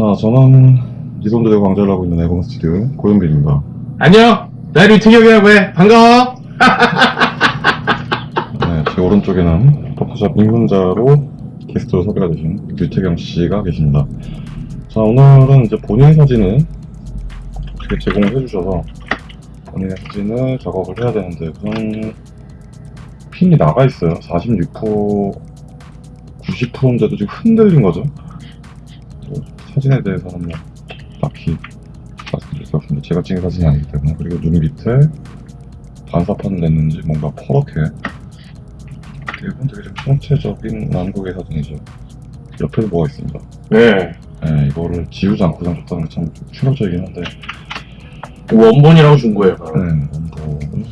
자, 저는 이손들과 강좌를 하고 있는 에고먼 스튜디오 고현빈입니다. 안녕! 나 유태경이라고 해! 반가워! 네, 제 오른쪽에는 포토샵 입문자로 게스트로 섭외가 되신 유태경 씨가 계십니다. 자, 오늘은 이제 본인 사진을 어떻게 제공을 해주셔서 본인의 사진을 작업을 해야 되는데 우선 핀이 나가 있어요. 46% 90%인데도 지금 흔들린 거죠. 또 사진에 대해서는 뭐 딱히 말씀드릴 수 없습니다. 제가 찍은 사진이 아니기 때문에 그리고 눈 밑에 반사판 냈는지 뭔가 퍼렇게 이건 되게 좀 총체적인 난국의 사진이죠. 옆에도 뭐가 있습니다. 네. 네, 이거를 지우지 않고 줬다는 게 참 충격적이긴 한데 원본이라고 준 거예요. 바로. 네, 원본은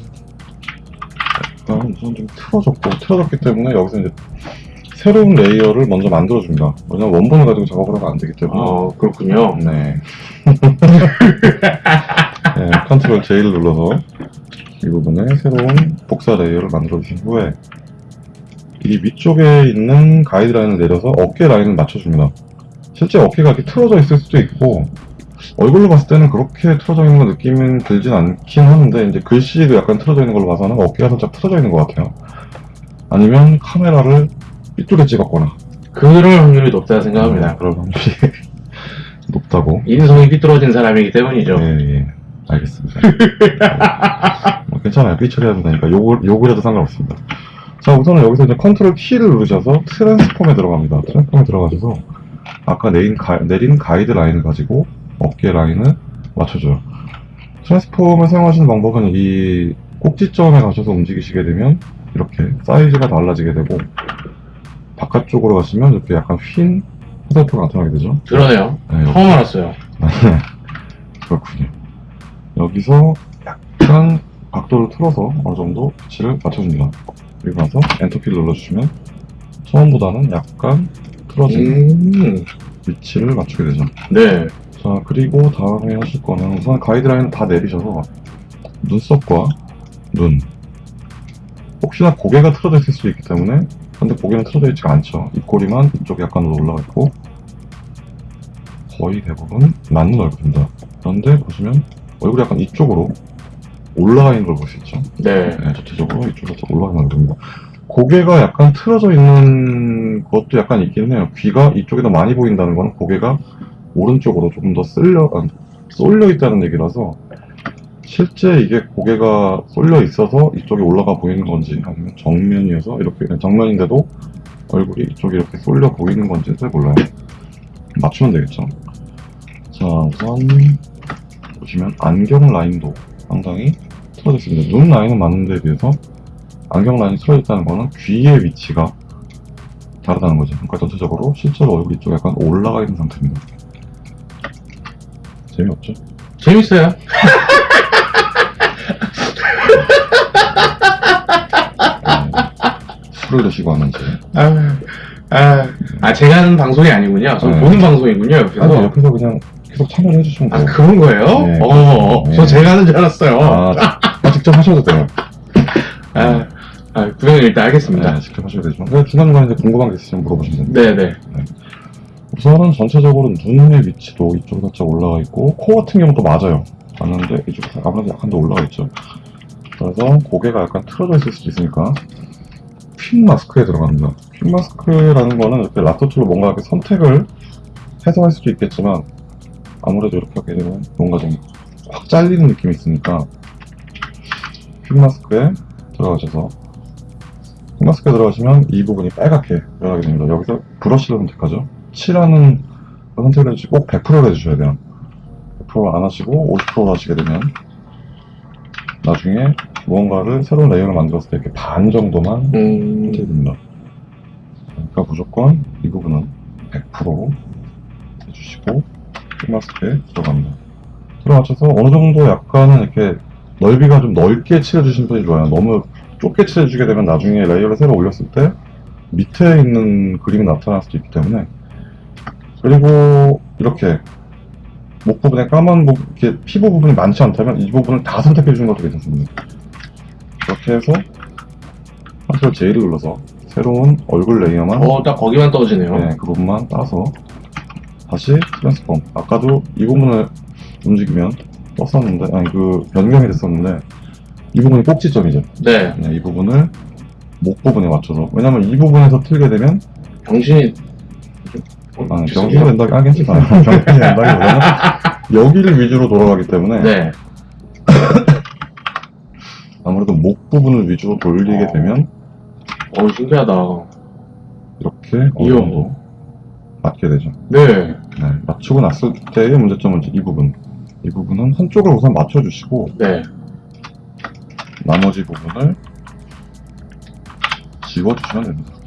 약간 우선 좀 틀어졌고 틀어졌기 때문에 여기서 이제 새로운 layer를 먼저 만들어줍니다. 왜냐면 원본을 가지고 작업을 하면 안 되기 때문에 어, 그렇군요. 네. 네, control J를 눌러서 이 부분에 새로운 복사 layer를 만들어 주신 후에 이 위쪽에 있는 가이드 라인을 내려서 어깨 라인을 맞춰줍니다. 실제 어깨가 이렇게 틀어져 있을 수도 있고 얼굴로 봤을 때는 그렇게 틀어져 있는 거 느낌은 들진 않긴 하는데 이제 글씨도 약간 틀어져 있는 걸로 봐서는 어깨가 살짝 틀어져 있는 것 같아요. 아니면 카메라를 이쪽에 찍었거나 그럴 확률이 높다 생각합니다. 그럴 확률이 높다고 인성이 삐뚤어진 사람이기 때문이죠. 예, 예. 알겠습니다. 뭐 괜찮아요. 삐처리하면 되니까 욕을, 욕을 해도 상관없습니다. 자, 우선은 여기서 이제 컨트롤 키를 누르셔서 transform에 들어갑니다. transform에 들어가셔서 아까 내린, 가, 내린 가이드 라인을 가지고 어깨 라인을 맞춰줘요. transform을 사용하시는 방법은 이 꼭지점에 가셔서 움직이시게 되면 이렇게 사이즈가 달라지게 되고 바깥쪽으로 가시면 이렇게 약간 휜 화살표가 나타나게 되죠. 그러네요. 네, 여기- 처음 알았어요. 그렇군요. 여기서 약간 각도를 틀어서 어느 정도 위치를 맞춰줍니다. 그리고 나서 엔터키를 눌러주시면 처음보다는 약간 틀어진 음, 위치를 맞추게 되죠. 네. 자, 그리고 다음에 하실 거는 우선 가이드라인을 다 내리셔서 눈썹과 눈. 혹시나 고개가 틀어져 있을 수 있기 때문에 근데 고개는 틀어져 있지가 않죠. 입꼬리만 이쪽에 약간 올라가 있고 거의 대부분 맞는 얼굴입니다. 그런데 보시면 얼굴이 약간 이쪽으로 올라가 있는 걸 볼 수 있죠. 네. 네, 전체적으로 이쪽으로 좀 올라가 있는 얼굴입니다. 고개가 약간 틀어져 있는 것도 약간 있긴 해요. 귀가 이쪽에 더 많이 보인다는 거는 고개가 오른쪽으로 조금 더 쓸려, 아, 쏠려 있다는 얘기라서 실제 이게 고개가 쏠려 있어서 이쪽에 올라가 보이는 건지 아니면 정면이어서 이렇게 정면인데도 얼굴이 이쪽에 이렇게 쏠려 보이는 건지는 잘 몰라요. 맞추면 되겠죠. 자, 우선 보시면 안경 라인도 상당히 틀어져 있습니다. 눈 라인은 맞는데 비해서 안경 라인이 틀어져 있다는 거는 귀의 위치가 다르다는 거죠. 그러니까 전체적으로 실제로 얼굴 이쪽에 약간 올라가 있는 상태입니다. 재미없죠? 재밌어요. 네. 술을 드시고 하는지. 아, 아, 아, 제가 하는 방송이 아니군요. 저 네. 보는 방송이군요, 옆에서. 아니, 옆에서 그냥 계속 참여를 해주시면 아, 돼요. 그런 거예요? 네. 어, 네. 저 제가 하는 줄 알았어요. 아, 아, 직접 하셔도 돼요. 아, 아, 구경을 일단 하겠습니다. 네, 직접 하셔도 되지만. 그냥 중간중간에 궁금한 게 있으시면 물어보시면 됩니다. 네, 네. 우선은 전체적으로 눈의 위치도 이쪽에 살짝 올라가 있고 코 같은 경우도 맞아요. 맞는데 이쪽에 아무래도 약간 더 올라가 있죠. 그래서 고개가 약간 틀어져 있을 수도 있으니까 quick mask에 들어갑니다. quick mask라는 거는 이렇게 lasso tool로 뭔가 이렇게 선택을 해서 할 수도 있겠지만 아무래도 이렇게 하게 되면 뭔가 좀 확 잘리는 느낌이 있으니까 quick mask에 들어가셔서 quick mask에 들어가시면 이 부분이 빨갛게 변하게 됩니다. 여기서 브러쉬를 선택하죠 칠하는 거 선택을 해주시고 꼭 100%를 해주셔야 돼요. 100%안 하시고 50%로 하시게 되면 나중에 무언가를 새로운 layer를 만들었을 때 이렇게 반 정도만 음, 선택이 됩니다. 그러니까 무조건 이 부분은 100% 해주시고 마스크에 들어갑니다. 들어맞춰서 어느 정도 약간은 이렇게 넓이가 좀 넓게 칠해주시는 편이 좋아요. 너무 좁게 칠해주게 되면 나중에 layer를 새로 올렸을 때 밑에 있는 그림이 나타날 수도 있기 때문에 그리고 이렇게 목 부분에 까만 부분, 이렇게 피부 부분이 많지 않다면 이 부분을 다 선택해 주는 것도 괜찮습니다. 이렇게 해서 컨트롤 J를 눌러서 새로운 얼굴 layer만 어, 딱 거기만 떠지네요. 네, 그 부분만 따서 다시 transform. 아까도 이 부분을 움직이면 떴었는데, 아니, 그, 변경이 됐었는데, 이 부분이 꼭지점이죠. 네. 네, 이 부분을 목 부분에 맞춰서. 왜냐면 이 부분에서 틀게 되면, 병신이. 아, 병신이 된다, 아, 괜찮아요. 병신이 된다기보다는, 여기를 위주로 돌아가기 때문에, 네. 아무래도 목 부분을 위주로 돌리게 어. 되면, 어, 신기하다. 이렇게 어느. 정도 맞게 되죠. 네. 네, 맞추고 났을 때의 문제점은 이 부분. 이 부분은 한쪽을 우선 맞춰주시고, 네. 나머지 부분을 지워주시면 됩니다.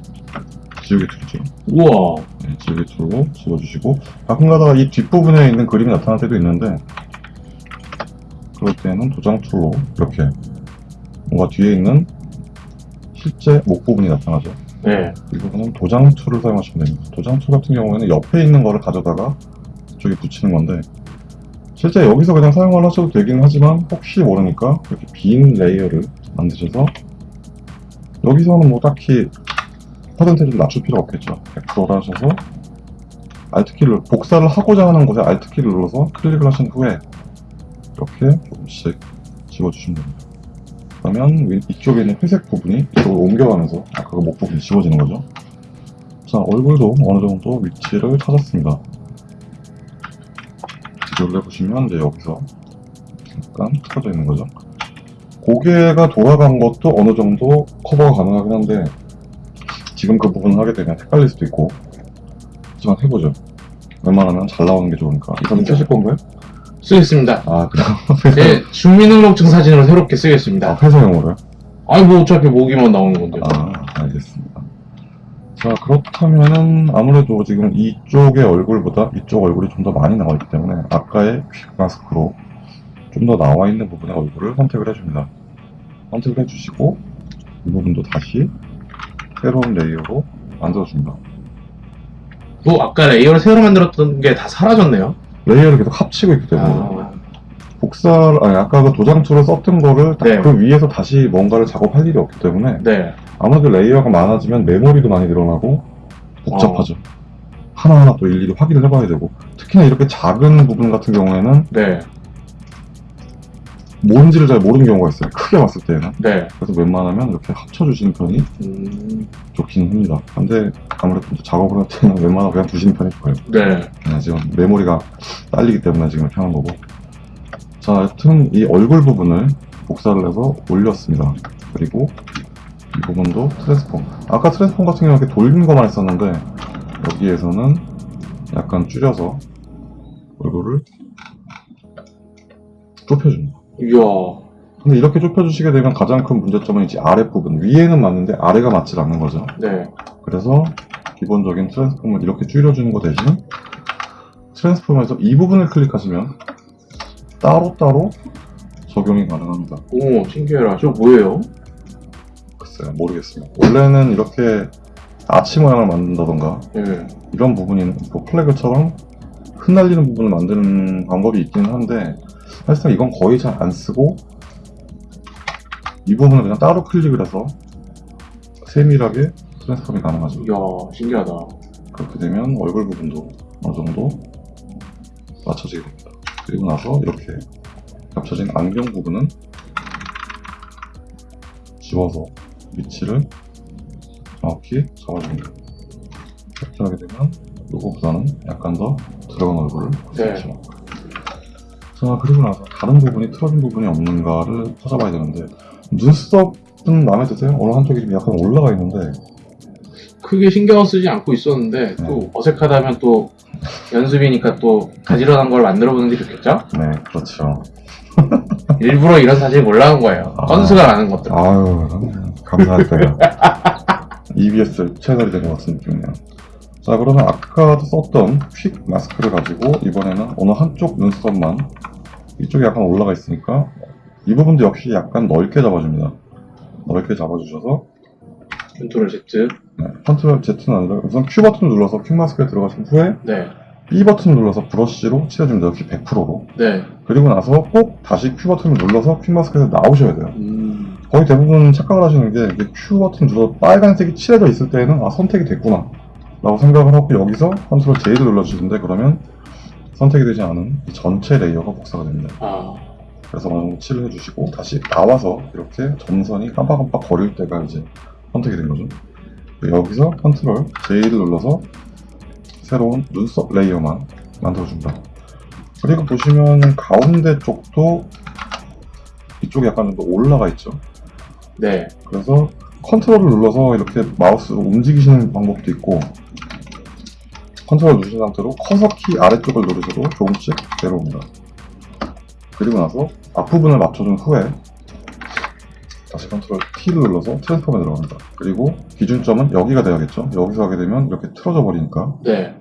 지우개 tool이죠. 우와. 네, 지우개 tool로 지워주시고, 가끔 가다가 이 뒷부분에 있는 그림이 나타날 때도 있는데, 그럴 때는 도장 tool로 이렇게 뭔가 뒤에 있는 실제 목 부분이 나타나죠. 네. 이 부분은 도장 tool을 사용하시면 됩니다. 도장 tool 같은 경우에는 옆에 있는 거를 가져다가 이쪽에 붙이는 건데 실제 여기서 그냥 사용을 하셔도 되긴 하지만 혹시 모르니까 이렇게 빈 layer를 만드셔서 여기서는 뭐 딱히 퍼센테이지를 낮출 필요가 없겠죠. 100%를 하셔서 Alt키를 복사를 하고자 하는 곳에 Alt키를 눌러서 클릭을 하신 후에 이렇게 조금씩 지워주시면 됩니다. 그러면 위- 이쪽에 있는 회색 부분이 이쪽으로 옮겨가면서 아까 그목 부분이 지워지는 거죠. 자, 얼굴도 어느 정도 위치를 찾았습니다. 비교를 해보시면 이제 여기서 약간 틀어져 있는 거죠. 고개가 돌아간 것도 어느 정도 커버가 가능하긴 한데 지금 그 부분을 하게 되면 헷갈릴 수도 있고 하지만 해보죠. 웬만하면 잘 나오는 게 좋으니까. 이사님 쓰실 건가요? 쓰겠습니다. 아, 그럼 제 주민등록증 사진으로 새롭게 아, 쓰겠습니다. 회사용으로요? 아니, 뭐 어차피 모기만 나오는 건데. 아, 알겠습니다. 자, 그렇다면은 아무래도 지금 이쪽의 얼굴보다 이쪽 얼굴이 좀 더 많이 나와 있기 때문에 아까의 퀵 마스크로 좀 더 나와 있는 부분의 얼굴을 선택을 해줍니다. 선택을 해주시고 이 부분도 다시 새로운 layer로 만들어줍니다. 뭐, 아까 layer를 새로 만들었던 게 다 사라졌네요. layer를 계속 합치고 있기 때문에 아, 복사를, 아니, 아까 그 도장 tool을 썼던 거를 딱 네. 그 위에서 다시 뭔가를 작업할 일이 없기 때문에 네. 아무래도 layer가 많아지면 메모리도 많이 늘어나고 복잡하죠. 하나하나 또 일일이 확인을 해봐야 되고 특히나 이렇게 작은 부분 같은 경우에는 네. 뭔지를 잘 모르는 경우가 있어요. 크게 봤을 때는. 네. 그래서 웬만하면 이렇게 합쳐주시는 편이 음, 좋긴 합니다. 근데 아무래도 작업을 할 때는 웬만하면 그냥 두시는 편이 좋아요. 네. 네, 지금 메모리가 딸리기 때문에 지금 하는 거고. 자, 여튼 이 얼굴 부분을 복사를 해서 올렸습니다. 그리고 이 부분도 트랜스폼. 아까 트랜스폼 같은 경우는 이렇게 돌린 것만 했었는데 여기에서는 약간 줄여서 얼굴을 좁혀줍니다. 이야. 근데 이렇게 좁혀주시게 되면 가장 큰 문제점은 이제 아랫부분. 위에는 맞는데 아래가 맞지 않는 거죠. 네. 그래서 기본적인 트랜스폼을 이렇게 줄여주는 거 대신 트랜스폼에서 이 부분을 클릭하시면 따로따로 적용이 가능합니다. 오, 신기해라. 저 뭐예요? 글쎄요, 모르겠습니다. 원래는 이렇게 아치 모양을 만든다던가 네. 이런 부분이 뭐 플래그처럼 흩날리는 부분을 만드는 방법이 있기는 한데 사실상 이건 거의 잘 안 쓰고 이 부분을 그냥 따로 클릭을 해서 세밀하게 트랜스폼이 가능하죠. 이야, 신기하다. 그렇게 되면 얼굴 부분도 어느 정도 맞춰지게 됩니다. 그리고 나서 이렇게 겹쳐진 안경 부분은 지워서 위치를 정확히 잡아줍니다. 이렇게 하게 되면 이거보다는 약간 더 들어간 얼굴을 네. 있죠. 자, 그리고 나서 다른 부분이 틀어진 부분이 없는가를 찾아봐야 되는데 눈썹은 마음에 드세요? 어느 한쪽이 좀 약간 올라가 있는데 크게 신경 쓰지 않고 있었는데, 또 어색하다면 또 연습이니까 또 가지런한 걸 만들어 보는 게 좋겠죠? 네, 그렇죠. 일부러 이런 사진을 몰라온 거예요. 아. 건수가 많은 것들. 아유, 감사할게요. EBS 채널이 된 것 같은 느낌이네요. 자, 그러면 아까 썼던 quick mask를 가지고 이번에는 어느 한쪽 눈썹만 이쪽에 약간 올라가 있으니까 이 부분도 역시 약간 넓게 잡아줍니다. 넓게 잡아주셔서 컨트롤 Z. 네, 컨트롤 Z는 아니라 우선 Q 버튼 눌러서 quick mask에 들어가신 후에 네. B 버튼 눌러서 브러쉬로 칠해줍니다. 역시 100%로. 네. 그리고 나서 꼭 다시 Q 버튼을 눌러서 quick mask에서 나오셔야 돼요. 음, 거의 대부분 착각을 하시는 게 이게 Q 버튼 눌러 빨간색이 칠해져 있을 때는 아 선택이 됐구나 라고 생각을 하고 여기서 컨트롤 J를 눌러주시는데 그러면 선택이 되지 않은 이 전체 layer가 복사가 됩니다. 아, 그래서 어느 정도 칠을 해주시고 다시 나와서 이렇게 점선이 깜빡깜빡 거릴 때가 이제 선택이 된 거죠. 여기서 컨트롤 J를 눌러서 새로운 눈썹 layer만 만들어줍니다. 그리고 보시면 가운데 쪽도 이쪽이 약간 좀 더 올라가 있죠. 네. 그래서 컨트롤을 눌러서 이렇게 마우스로 움직이시는 방법도 있고 컨트롤 누르신 상태로 커서 키 아래쪽을 누르셔도 조금씩 내려옵니다. 그리고 나서 앞부분을 맞춰준 후에 다시 컨트롤 T를 눌러서 transform에 들어갑니다. 그리고 기준점은 여기가 돼야겠죠. 여기서 하게 되면 이렇게 틀어져 버리니까 네.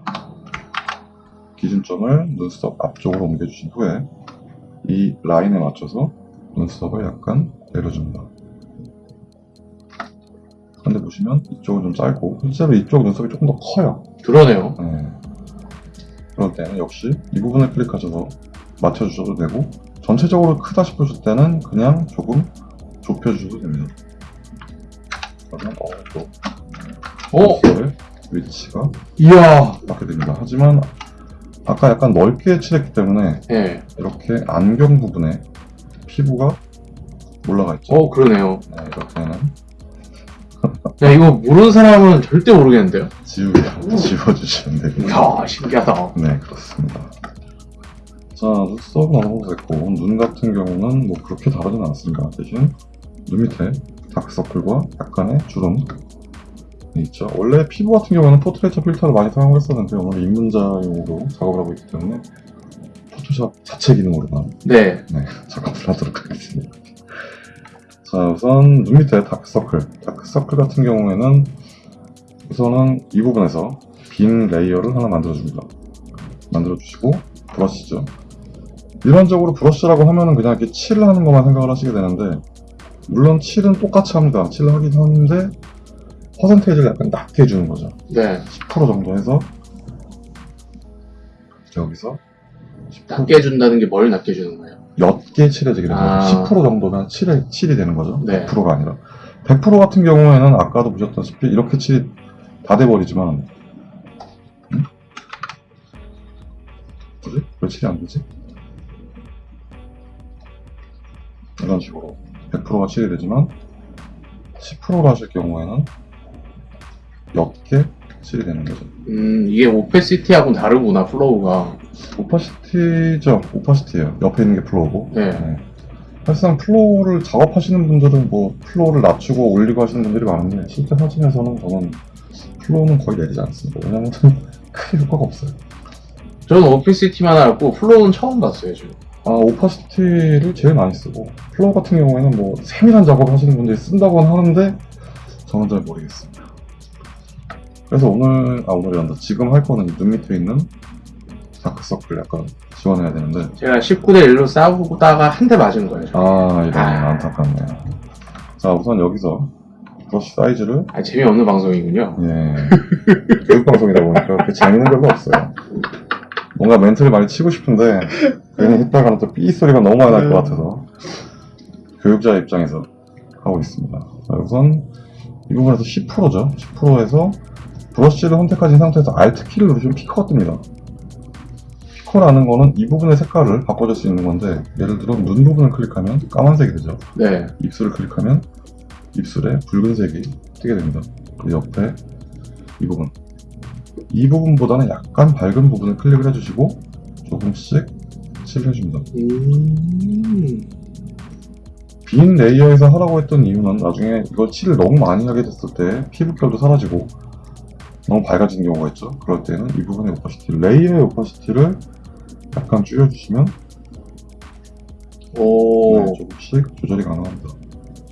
기준점을 눈썹 앞쪽으로 옮겨주신 후에 이 라인에 맞춰서 눈썹을 약간 내려줍니다. 근데 보시면 이쪽은 좀 짧고 실제로 이쪽 눈썹이 조금 더 커요. 그러네요. 네. 그럴 때는 역시 이 부분을 클릭하셔서 맞춰주셔도 되고 전체적으로 크다 싶으실 때는 그냥 조금 좁혀주셔도 됩니다. 그러면 어, 또 어? 위치가 이야. 맞게 됩니다. 하지만 아까 약간 넓게 칠했기 때문에 네. 이렇게 안경 부분에 피부가 올라가 있죠. 어, 그러네요. 네, 이렇게는 야, 이거 모르는 사람은 절대 모르겠는데요? 지우, 지워주시면 되고요. 이야, 신기하다. 네, 그렇습니다. 자, 눈썹은 어느 정도 됐고, 눈 같은 경우는 뭐 그렇게 다르진 않습니다. 대신 눈 밑에 다크서클과 약간의 주름이 있죠. 원래 피부 같은 경우는 Portraiture 필터를 많이 사용했었는데 오늘 입문자용으로 작업을 하고 있기 때문에 포토샵 자체 기능으로만 네. 네, 작업을 하도록 하겠습니다. 자, 우선 눈 밑에 다크서클. 다크서클 같은 경우에는 우선은 이 부분에서 빈 layer를 하나 만들어줍니다. 만들어주시고, 브러쉬죠. 일반적으로 브러쉬라고 하면은 그냥 이렇게 칠을 하는 것만 생각을 하시게 되는데, 물론 칠은 똑같이 합니다. 칠을 하긴 하는데, 퍼센테이지를 약간 낮게 해주는 거죠. 네. 10% 정도 해서, 여기서 10% 낮게 해준다는 게 뭘 낮게 해주는 거예요? 옅게 칠해지게 되는 아. 거죠. 10% 정도면 칠이 되는 거죠. 네. 100%가 아니라. 100% 같은 경우에는 아까도 보셨다시피 이렇게 칠이 다 돼버리지만, 응? 뭐지? 왜 칠이 안 되지? 이런 식으로 100%가 칠이 되지만 10%로 하실 경우에는 옅게 칠이 되는 거죠. 음, 이게 opacity하고는 다르구나, flow가. opacity죠. opacity예요. 옆에 있는 게 flow고. 네. 네. 사실상 flow를 작업하시는 분들은 뭐 flow를 낮추고 올리고 하시는 분들이 많은데 실제 사진에서는 저는 flow는 거의 내리지 않습니다. 왜냐면 크게 효과가 없어요. 저는 opacity만 알고, flow는 처음 봤어요, 지금. 아 opacity를 제일 많이 쓰고 flow 같은 경우에는 뭐 세밀한 작업을 하시는 분들이 쓴다고는 하는데 저는 잘 모르겠습니다. 그래서 오늘 아 오늘이 아니라 지금 할 거는 눈 밑에 있는 다크서클 약간 지워내야 되는데 제가 19대 1로 싸우다가 한 대 맞은 거예요. 저. 아 이런 아. 안타깝네요. 자 우선 여기서 브러쉬 사이즈를 아, 재미없는 방송이군요. 예. 교육방송이다 보니까 그렇게 재밌는 별로 없어요. 뭔가 멘트를 많이 치고 싶은데, 괜히 했다가는 또 삐 소리가 너무 많이 날 것 같아서, 교육자 입장에서 하고 있습니다. 자, 우선, 이 부분에서 10%죠. 10%에서 브러쉬를 선택하신 상태에서 Alt 키를 누르시면 피커가 뜹니다. 피커라는 거는 이 부분의 색깔을 바꿔줄 수 있는 건데, 예를 들어 눈 부분을 클릭하면 까만색이 되죠. 네. 입술을 클릭하면 입술에 붉은색이 뜨게 됩니다. 그리고 옆에 이 부분. 이 부분보다는 약간 밝은 부분을 클릭을 해주시고 조금씩 칠을 해줍니다. 음. 빈 layer에서 하라고 했던 이유는 나중에 이걸 칠을 너무 많이 하게 됐을 때 피부결도 사라지고 너무 밝아지는 경우가 있죠. 그럴 때는 이 부분의 opacity, layer의 opacity를 약간 줄여주시면 오. 네, 조금씩 조절이 가능합니다.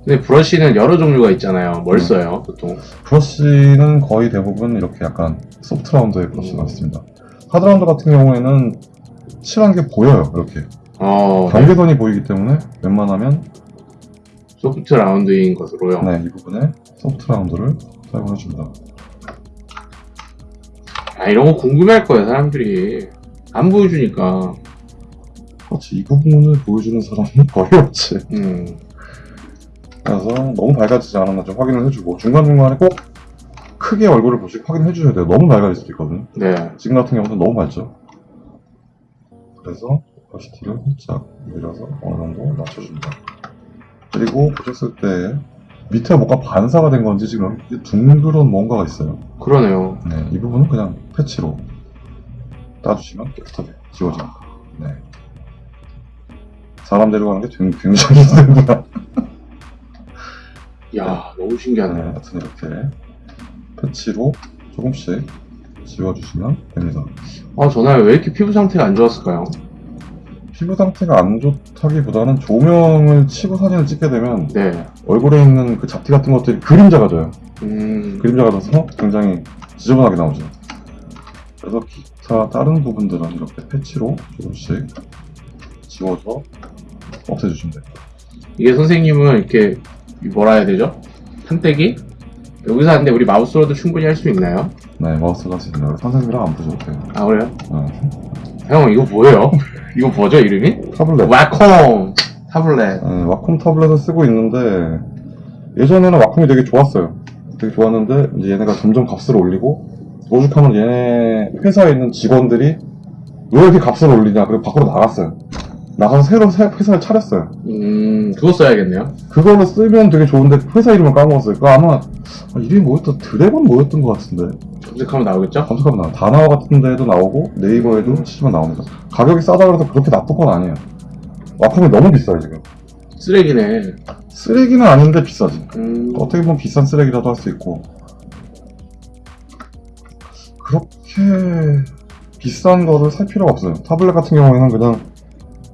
근데 브러쉬는 여러 종류가 있잖아요. 뭘 음. 써요, 보통? 브러쉬는 거의 대부분 이렇게 약간 소프트 라운드의 브러쉬가 음. 있습니다. 하드 라운드 같은 경우에는 칠한 게 보여요, 이렇게. 어, 경계선이 보이기 때문에 웬만하면 소프트 라운드인 것으로요. 네, 이 부분에 소프트 라운드를 사용해 줍니다. 아, 이런 거 궁금해할 거예요, 사람들이. 안 보여주니까. 그렇지, 이 부분을 보여주는 사람은 거의 없지. 음. 그래서 너무 밝아지지 않았나 좀 확인을 해주고 중간중간에 꼭 크게 얼굴을 보시고 확인해 주셔야 돼요. 너무 맑아질 수도 있거든요. 네. 지금 같은 경우는 너무 맑죠. 그래서 오퍼시티를 살짝 밀어서 어느 정도 낮춰줍니다. 그리고 보셨을 때 밑에 뭔가 반사가 된 건지 지금 둥그런 뭔가가 있어요. 그러네요. 네, 이 부분은 그냥 패치로 따주시면 깨끗하게 지워집니다. 네. 사람 데려가는 게 굉- 굉장히 힘듭니다. 이야, 너무 네, 신기하네요. 하여튼 이렇게 패치로 조금씩 지워주시면 됩니다. 아, 전화에 왜 이렇게 피부 상태가 안 좋았을까요? 피부 상태가 안 좋다기보다는 조명을 치고 사진을 찍게 되면 네. 얼굴에 있는 그 잡티 같은 것들이 그림자가 져요. 음, 그림자가 져서 굉장히 지저분하게 나오죠. 그래서 기 타 다른 부분들은 이렇게 패치로 조금씩 지워서 없애주시면 돼요. 이게 선생님은 이렇게 뭐라 해야 되죠? 판때기? 여기서 하는데 우리 마우스로도 충분히 할 수 있나요? 네, 마우스가 할수 있는 선생님이랑 안 보셔도 돼요. 아, 그래요? 네. 형, 이거 뭐예요? 이거 뭐죠, 이름이? 타블렛. 와콤! 타블렛. 네, 와콤 타블렛을 쓰고 있는데 예전에는 와콤이 되게 좋았어요. 되게 좋았는데 이제 얘네가 점점 값을 올리고 오죽하면 얘네 회사에 있는 직원들이 왜 이렇게 값을 올리냐 그리고 밖으로 나갔어요. 나가서 새로 새- 회사를 차렸어요. 음, 그거 써야겠네요. 그거를 쓰면 되게 좋은데 회사 이름을 까먹었어요. 그거 아마 아, 이름이 뭐였던 드래곤 뭐였던 것 같은데 검색하면 나오겠죠? 검색하면 나와. 다나와 같은 데도 나오고 네이버에도 치시면 나옵니다. 가격이 싸다 그래서 그렇게 나쁜 건 아니에요. 와콤이 너무 비싸요 지금. 쓰레기네. 쓰레기는 아닌데 비싸지. 음, 어떻게 보면 비싼 쓰레기라도 할 수 있고 그렇게 비싼 거를 살 필요가 없어요 타블렛 같은 경우에는 그냥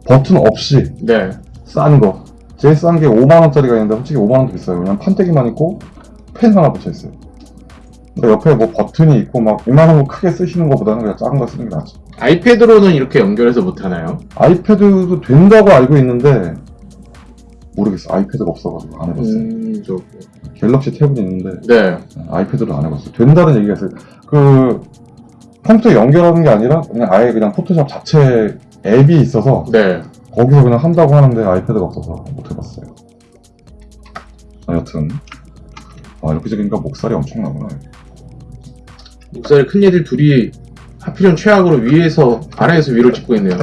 버튼 없이 네. 싼 거 제일 싼 게 5만원짜리가 있는데 솔직히 5만원도 비싸요 그냥 판때기만 있고 펜 하나 붙여있어요 그러니까 옆에 뭐 버튼이 있고 막 이만한 거 크게 쓰시는 것보다는 그냥 작은 거 쓰는 게 낫죠 아이패드로는 이렇게 연결해서 못하나요? 아이패드도 된다고 알고 있는데 모르겠어 아이패드가 없어가지고 안 해봤어요 음, 저, 갤럭시 탭은 있는데 네. 아이패드로 안 해봤어요. 된다는 얘기가 있어요. 그 컴퓨터 연결하는 게 아니라 그냥 아예 그냥 포토샵 자체 앱이 있어서 네. 거기서 그냥 한다고 하는데 아이패드가 없어서 못 해봤어요. 아, 여튼 아 이렇게 적으니까 목살이 엄청 나구나. 목소리 큰 얘들 둘이 하필이면 최악으로 위에서 아래에서 위로 찍고 있네요.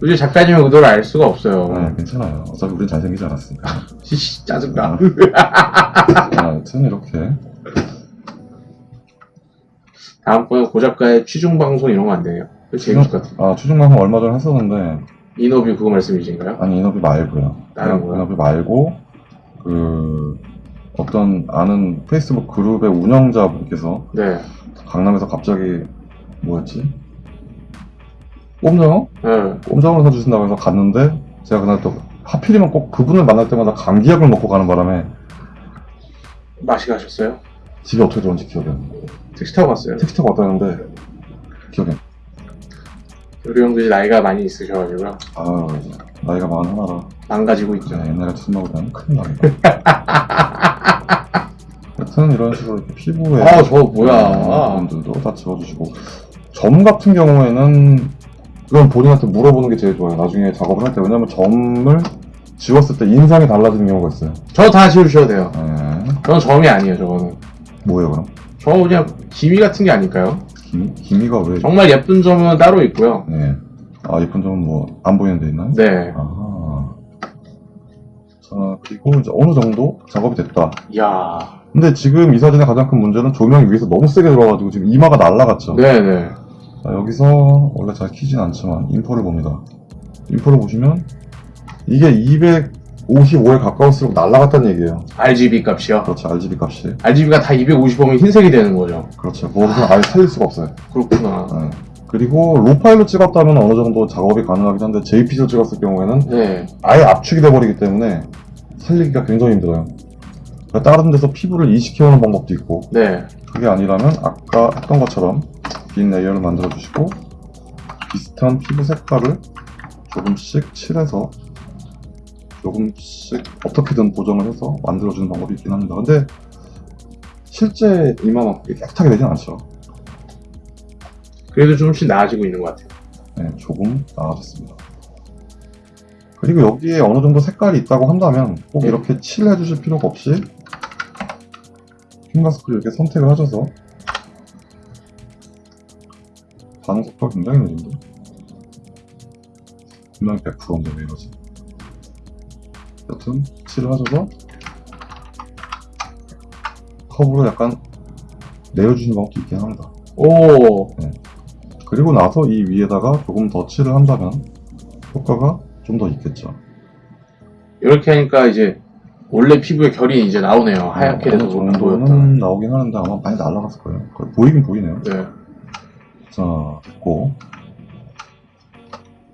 도저히 작가님의 의도를 알 수가 없어요. 아, 괜찮아요. 어차피 우린 잘생기지 않았으니까. 시시 짜증나. 아, 여튼 이렇게 다음번에 고작가의 취중 방송 이런 거안 돼요? 재밌을 것 같아요. 아 추중 방송 얼마 전에 했었는데 인터뷰 그거 말씀이신가요? 아니 인업이 말고요. 다른 거요? 인업이 말고 그 어떤 아는 페이스북 그룹의 운영자분께서 네. 강남에서 갑자기 뭐였지? 꼼장어? 네. 꼼장어를 사주신다고 해서 갔는데 제가 그날 또 하필이면 꼭 그분을 만날 때마다 감기약을 먹고 가는 바람에 맛이 가셨어요? 집에 어떻게 들어온지 기억이 안 나요. 택시 타고 갔어요. 택시 타고 왔다는데 기억이 안. 우리 형들이 나이가 많이 있으셔가지고요. 아 나이가 많은 하나라 망가지고 있죠. 네, 옛날에 술 먹으면 큰일 나겠다. 여튼 이런 식으로 이렇게 피부에 아, 저거 뭐야. 부분들도 다 지워주시고 점 같은 경우에는 그건 본인한테 물어보는 게 제일 좋아요. 나중에 작업을 할 때 왜냐면 점을 지웠을 때 인상이 달라지는 경우가 있어요. 저 다 지우셔도 돼요. 네. 저는 점이 아니에요, 저거는. 뭐예요 그럼? 저 그냥 기미 같은 게 아닐까요? 기미? 기미가 왜? 정말 예쁜 점은 따로 있고요. 네. 아 예쁜 점은 뭐 안 보이는 데 있나요? 네. 아. 자 그리고 이제 어느 정도 작업이 됐다. 이야. 근데 지금 이 사진의 가장 큰 문제는 조명이 위에서 너무 세게 들어가지고 지금 이마가 날라갔죠. 네네. 자, 여기서 원래 잘 키진 않지만 인포를 봅니다. 인포를 보시면 이게 255에 가까울수록 날라갔다는 얘기예요. RGB 값이요. 그렇죠. RGB 값이. RGB가 다 250이면 흰색이 되는 거죠. 그렇죠. 그것은 아예 살릴 수가 없어요. 그렇구나. 네. 그리고 로파일로 찍었다면 어느 정도 작업이 가능하긴 한데 JPG로 찍었을 경우에는 네. 아예 압축이 돼버리기 때문에 살리기가 굉장히 힘들어요. 그러니까 다른 데서 피부를 이식해오는 방법도 있고 네. 그게 아니라면 아까 했던 것처럼 빈 layer를 만들어 주시고 비슷한 피부 색깔을 조금씩 칠해서 조금씩 어떻게든 보정을 해서 만들어주는 방법이 있긴 합니다. 근데 실제 이만큼 깨끗하게 되진 않죠. 그래도 조금씩 나아지고 있는 것 같아요. 네, 조금 나아졌습니다. 그리고 여기에 어느 정도 색깔이 있다고 한다면 꼭 네. 이렇게 칠해 주실 필요가 없이 킹마스크를 이렇게 선택을 하셔서 반응 속도가 굉장히 느린데 분명히 100%인데 왜 이러지 여튼 칠을 하셔서 컵으로 약간 내려주는 방법도 있긴 합니다 오, 그리고 나서 이 위에다가 조금 더 칠을 한다면 효과가 좀 더 있겠죠 이렇게 하니까 이제 원래 피부의 결이 이제 나오네요. 하얗게 돼서 보였다. 정도는 나오긴 하는데 아마 많이 날아갔을 거예요 보이긴 보이네요 네. 자, 됐고.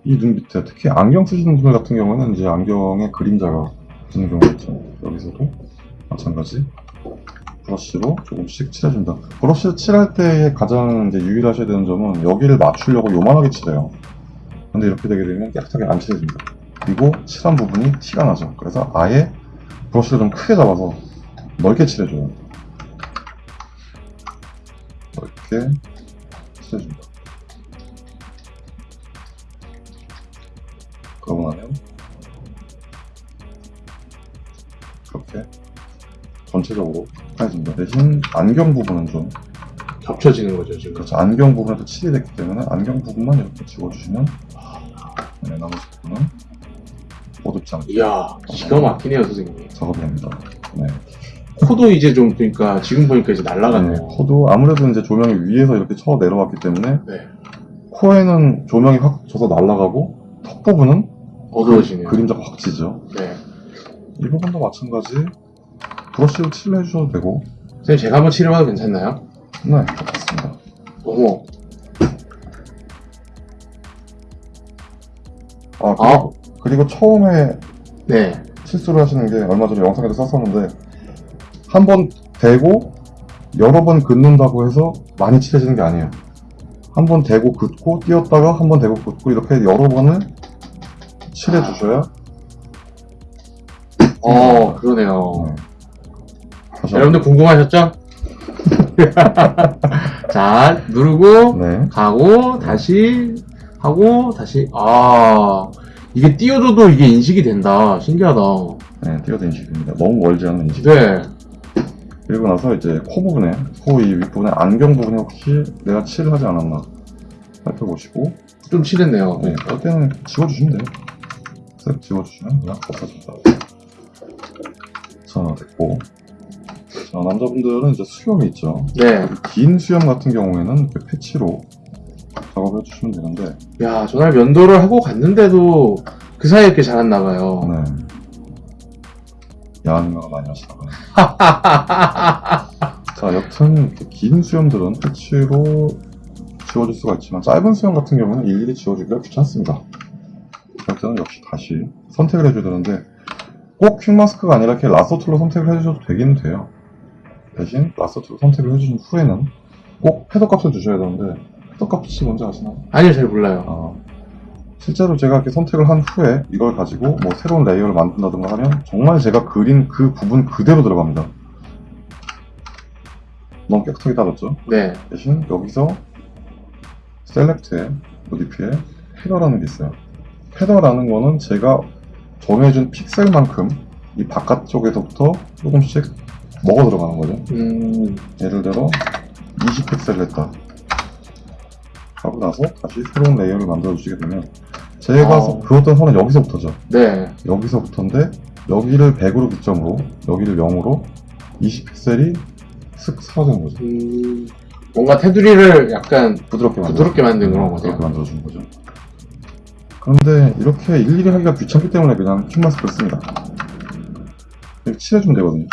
이 눈 밑에, 특히 안경 쓰시는 분들 같은 경우는 이제 안경에 그림자가 드는 경우가 있죠. 여기서도 마찬가지. 브러쉬로 조금씩 칠해준다. 브러쉬를 칠할 때 가장 이제 유의하셔야 되는 점은 여기를 맞추려고 요만하게 칠해요. 근데 이렇게 되게 되면 깨끗하게 안 칠해집니다. 그리고 칠한 부분이 티가 나죠. 그래서 아예 브러쉬를 좀 크게 잡아서 넓게 칠해줘요. 넓게 칠해줍니다. 그러고 나면 그렇게 전체적으로 하얘집니다. 대신 안경 부분은 좀 겹쳐지는 거죠, 지금. 그렇죠. 안경 부분에도 칠이 됐기 때문에 안경 부분만 이렇게 지워주시면 네, 나머지 부분은 어둡지 않게 이야, 기가 막히네요, 선생님. 작업이 됩니다. 네. 코도 이제 좀, 그러니까, 지금 보니까 이제 네, 날아갔네요. 코도 아무래도 이제 조명이 위에서 이렇게 쳐 내려왔기 때문에 네. 코에는 조명이 확 져서 날아가고 턱 부분은 어두워지네요. 그림자가 확 지죠. 네. 이 부분도 마찬가지 브러쉬로 칠을 해주셔도 되고 선생님, 제가 한번 치료해봐도 괜찮나요? 네 좋습니다 어머. 아 그리고, 그리고 처음에 네. 실수를 하시는 게 얼마 전에 영상에도 썼었는데 한 번 대고 여러 번 긋는다고 해서 많이 칠해지는 게 아니에요 한 번 대고 긋고 띄었다가 한 번 대고 긋고 이렇게 여러 번을 칠해 주셔야 어, 그러네요. 네. 다시 여러분들 궁금하셨죠? 자, 누르고. 네 가고, 다시, 하고, 다시, 아, 이게 띄워줘도 이게 인식이 된다. 신기하다. 네, 띄어도 인식됩니다 너무 멀지 않은 인식 네. 그리고 나서 이제 코 부분에 코 이 윗부분에 안경 부분에 혹시 내가 칠을 하지 않았나 살펴보시고 좀 칠했네요. 네, 그럴 때는 지워주시면 돼요 쓱 지워주시면 그냥 없어집니다 자 됐고. 자 남자분들은 이제 수염이 있죠. 네. 긴 수염 같은 경우에는 이렇게 패치로 작업을 해주시면 되는데. 야, 전날 면도를 하고 갔는데도 그 사이에 이렇게 자랐나봐요. 네. 야한 생각을 많이 하시다가 자 여튼 이렇게 긴 수염들은 패치로 지워줄 수가 있지만 짧은 수염 같은 경우는 일일이 지워주기가 귀찮습니다 그럴 때는 역시 다시 선택을 해줘야 되는데 꼭 quick mask가 아니라 이렇게 lasso tool로 선택을 해주셔도 되긴 돼요 대신 lasso tool로 선택을 해주신 후에는 꼭 feather 값을 주셔야 되는데 feather 값이 뭔지 아시나요? 아니요, 잘 몰라요. 아, 실제로 제가 이렇게 선택을 한 후에 이걸 가지고 뭐 새로운 layer를 만든다든가 하면 정말 제가 그린 그 부분 그대로 들어갑니다. 너무 깨끗하게 따졌죠? 네. 대신 여기서 select에 modify에 feather라는 게 있어요. feather라는 거는 제가 정해준 픽셀만큼 이 바깥쪽에서부터 조금씩 먹어 들어가는 거죠. 음, 예를 들어 20픽셀을 했다 하고 나서 다시 새로운 layer를 만들어 주시게 되면 제가 어. 그었던 선은 여기서부터죠 네. 여기서부터인데 여기를 100으로 기점으로 여기를 0으로 20픽셀이 슥 사라지는 거죠 음, 뭔가 테두리를 약간 부드럽게 만들어 부드럽게 만든 그런 거죠. 부드럽게 만들어주는 거죠 그런데 이렇게 일일이 하기가 귀찮기 때문에 그냥 킹마스크를 씁니다. 이렇게 칠해주면 되거든요.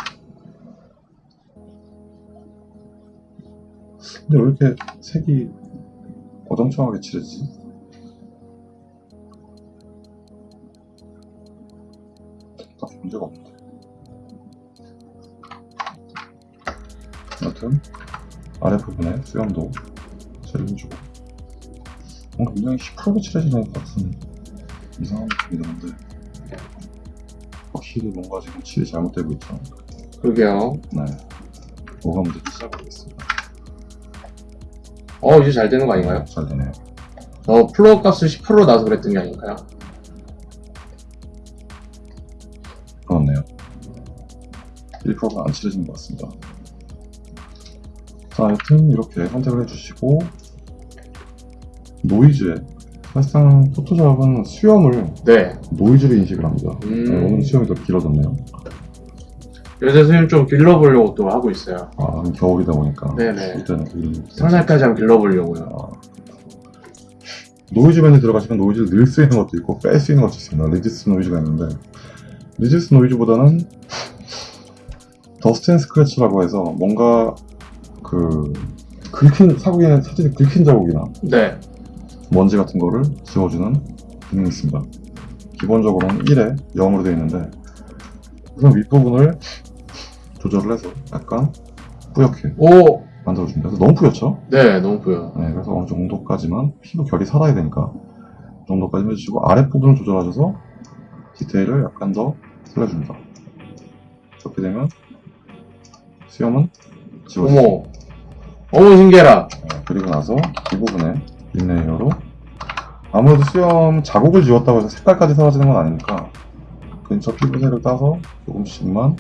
근데 왜 이렇게 색이 어정쩡하게 칠해지지? 딱 문제가 없는데. 여튼 아랫부분에 수염도 칠을 해주고 뭔가 굉장히 시커멓게 칠해지는 것 같은 이상한 느낌이 드는데 확실히 뭔가 지금 칠이 잘못되고 있죠 그러게요. 네 뭐가 문제인지 시작하겠습니다 어, 이제 잘 되는 거 아닌가요? 잘 되네요 저 플로어 값을 10%로 나서 그랬던 게 아닐까요? 그렇네요 1%가 안 칠해지는 것 같습니다 자, 하여튼 이렇게 선택을 해주시고 노이즈에 사실상 포토샵은 수염을 네. 노이즈로 인식을 합니다. 음. 네, 오늘 수염이 더 길어졌네요. 요새 선생님 좀 길러보려고 또 하고 있어요. 아, 겨울이다 보니까. 네네. 설날까지 한번 길러보려고요. 아, 노이즈 밴에 들어가시면 노이즈를 넣을 수 있는 것도 있고 뺄 수 있는 것도 있습니다. reduce noise가 있는데 reduce noise보다는 dust and scratches라고 해서 뭔가 그 긁힌 자국에는 사진이 긁힌 자국이나 네. 먼지 같은 거를 지워주는 기능이 있습니다. 기본적으로는 1에 0으로 되어 있는데 우선 윗부분을 조절을 해서 약간 뿌옇게 오! 만들어줍니다. 그래서 너무 뿌옇죠? 네, 너무 뿌예. 네, 그래서 어느 정도까지만 피부 결이 살아야 되니까 그 정도까지 해주시고 아랫부분을 조절하셔서 디테일을 약간 더 살려줍니다. 그렇게 되면 수염은 지워지죠. 어머. 어머, 신기해라. 네, 그리고 나서 이 부분에 빈 layer로 아무래도 수염 자국을 지웠다고 해서 색깔까지 사라지는 건 아니니까 근처 피부색을 따서 조금씩만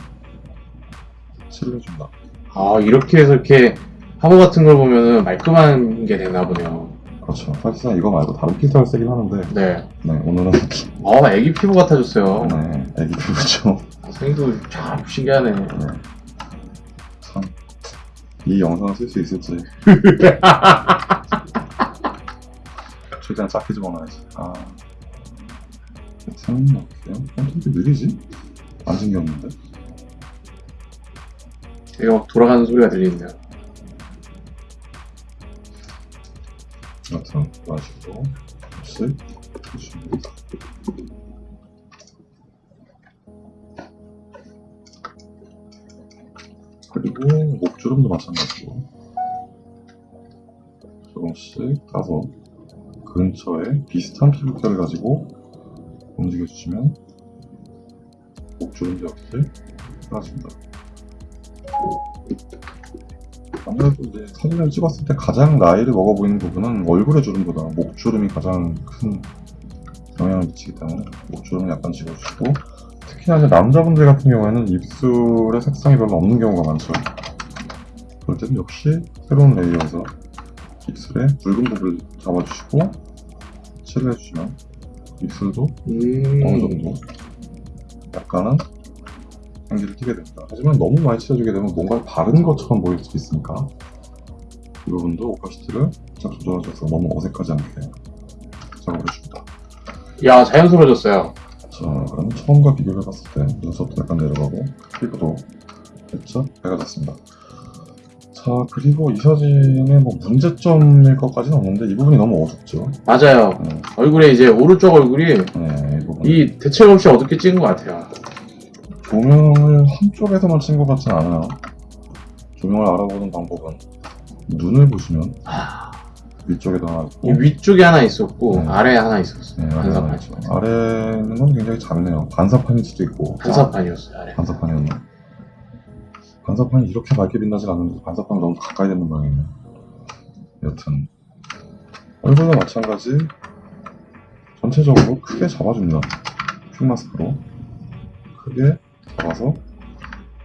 칠해줍니다. 아, 이렇게 해서 이렇게 화보 같은 걸 보면은 말끔한 게 되나 보네요. 그렇죠. 사실상 이거 말고 다른 필터를 쓰긴 하는데 네. 네, 오늘은 어, 애기 피부 같아졌어요. 네, 애기 피부죠. 아, 선생님도 참 신기하네. 네. 참, 이 영상을 쓸 수 있을지. 최대한 작게 집어넣어야지. 아. 하여튼, 어떡해요? 콘텐츠 느리지? 안 신기했는데? 이게 막 돌아가는 소리가 들리네요. 여튼, 마시고, 쓱, 주시면. 그리고, 목주름도 마찬가지고, 조금씩 따서, 근처에 비슷한 피부결을 가지고 움직여주시면, 목주름 자국을 사라집니다. 아무래도 이제 사진을 찍었을 때 가장 나이를 먹어 보이는 부분은 얼굴의 주름보다 목주름이 가장 큰 영향을 미치기 때문에 목주름을 약간 지워주고 특히나 이제 남자분들 같은 경우에는 입술의 색상이 별로 없는 경우가 많죠. 그럴 때는 역시 새로운 레이어에서 입술의 붉은 부분을 잡아주시고 칠을 해주시면 입술도 음. 어느 정도 약간은 향기를 띠게 됩니다. 하지만 너무 많이 칠해주게 되면 뭔가 바른 것처럼 보일 수 있으니까 이 부분도 오파시티를 살짝 조절하셔서 너무 어색하지 않게 작업을 해줍니다. 야, 자연스러워졌어요. 자, 그럼 처음과 비교를 해봤을 때 눈썹도 약간 내려가고 피부도 됐죠? 밝아졌습니다. 자, 그리고 이 사진의 뭐 문제점일 것까지는 없는데 이 부분이 너무 어둡죠? 맞아요. 네, 얼굴에 이제 오른쪽 얼굴이 네, 이 부분. 이 대책 없이 어둡게 찍은 것 같아요. 조명을 한쪽에서만 친것 같진 않아요. 조명을 알아보는 방법은 눈을 보시면 위쪽에도 하나 있고 이 위쪽에 하나 있었고 네. 아래에 하나 있었어요. 네, 아래 하나 반사판. 있죠. 아래는 건 굉장히 작네요. 반사판일 수도 있고 반사판이었어요. 아래. 반사판이었나? 반사판이 이렇게 밝게 빛나진 않는데 반사판이 너무 가까이 되는 모양이네요. 여튼 얼굴도 마찬가지 전체적으로 크게 잡아줍니다. quick mask로 크게 잡아서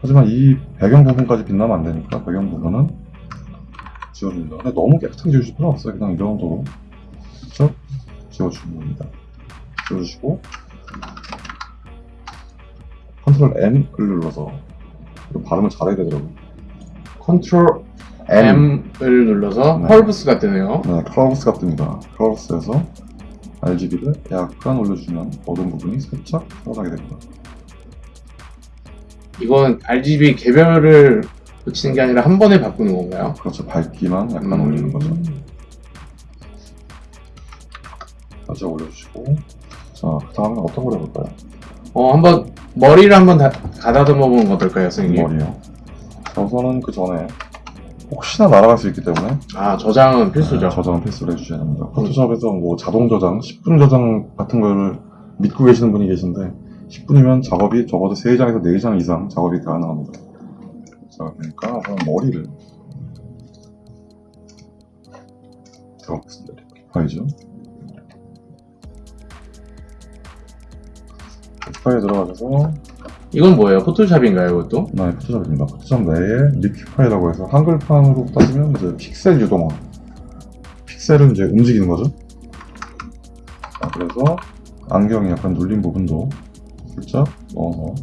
하지만 이 배경 부분까지 빛나면 안 되니까 배경 부분은 지워줍니다. 근데 너무 깨끗하게 지우실 필요 없어요. 그냥 이 정도로 슬쩍 지워주시면 됩니다. 지워주시고 control M을 눌러서 발음을 잘해야 되더라고요. 컨트롤 M을 눌러서 네. 펄브스가 뜨네요. 네, curves가 뜹니다. curves에서 RGB를 약간 올려주면 어두운 부분이 살짝 살아나게 됩니다. 이건 RGB 개별을 붙이는 게 아니라 한 번에 바꾸는 건가요? 그렇죠. 밝기만 약간 음. 올리는 거죠. 살짝 올려주시고 자, 그 다음에 어떤 걸 해볼까요? 어, 한번 머리를 한번 다, 가다듬어 보는 거 어떨까요, 선생님? 머리요. 자, 우선은 그 전에 혹시나 날아갈 수 있기 때문에 아, 저장은 필수죠. 네, 저장은 필수로 해주셔야 됩니다. 포토샵에서 뭐 자동 저장, 10분 저장 같은 걸 믿고 계시는 분이 계신데 10분이면 작업이 적어도 3장에서 4장 이상 작업이 가능합니다. 자, 그러니까 우선 머리를 들어가겠습니다. 파이죠. 파이에 들어가셔서 이건 뭐예요? 포토샵인가요, 이것도? 네, 포토샵입니다. 포토샵 내에 liquify라고 해서 한글판으로 따지면 이제 픽셀 유동화. 픽셀은 이제 움직이는 거죠. 자, 그래서 안경이 약간 눌린 부분도 살짝 넣어서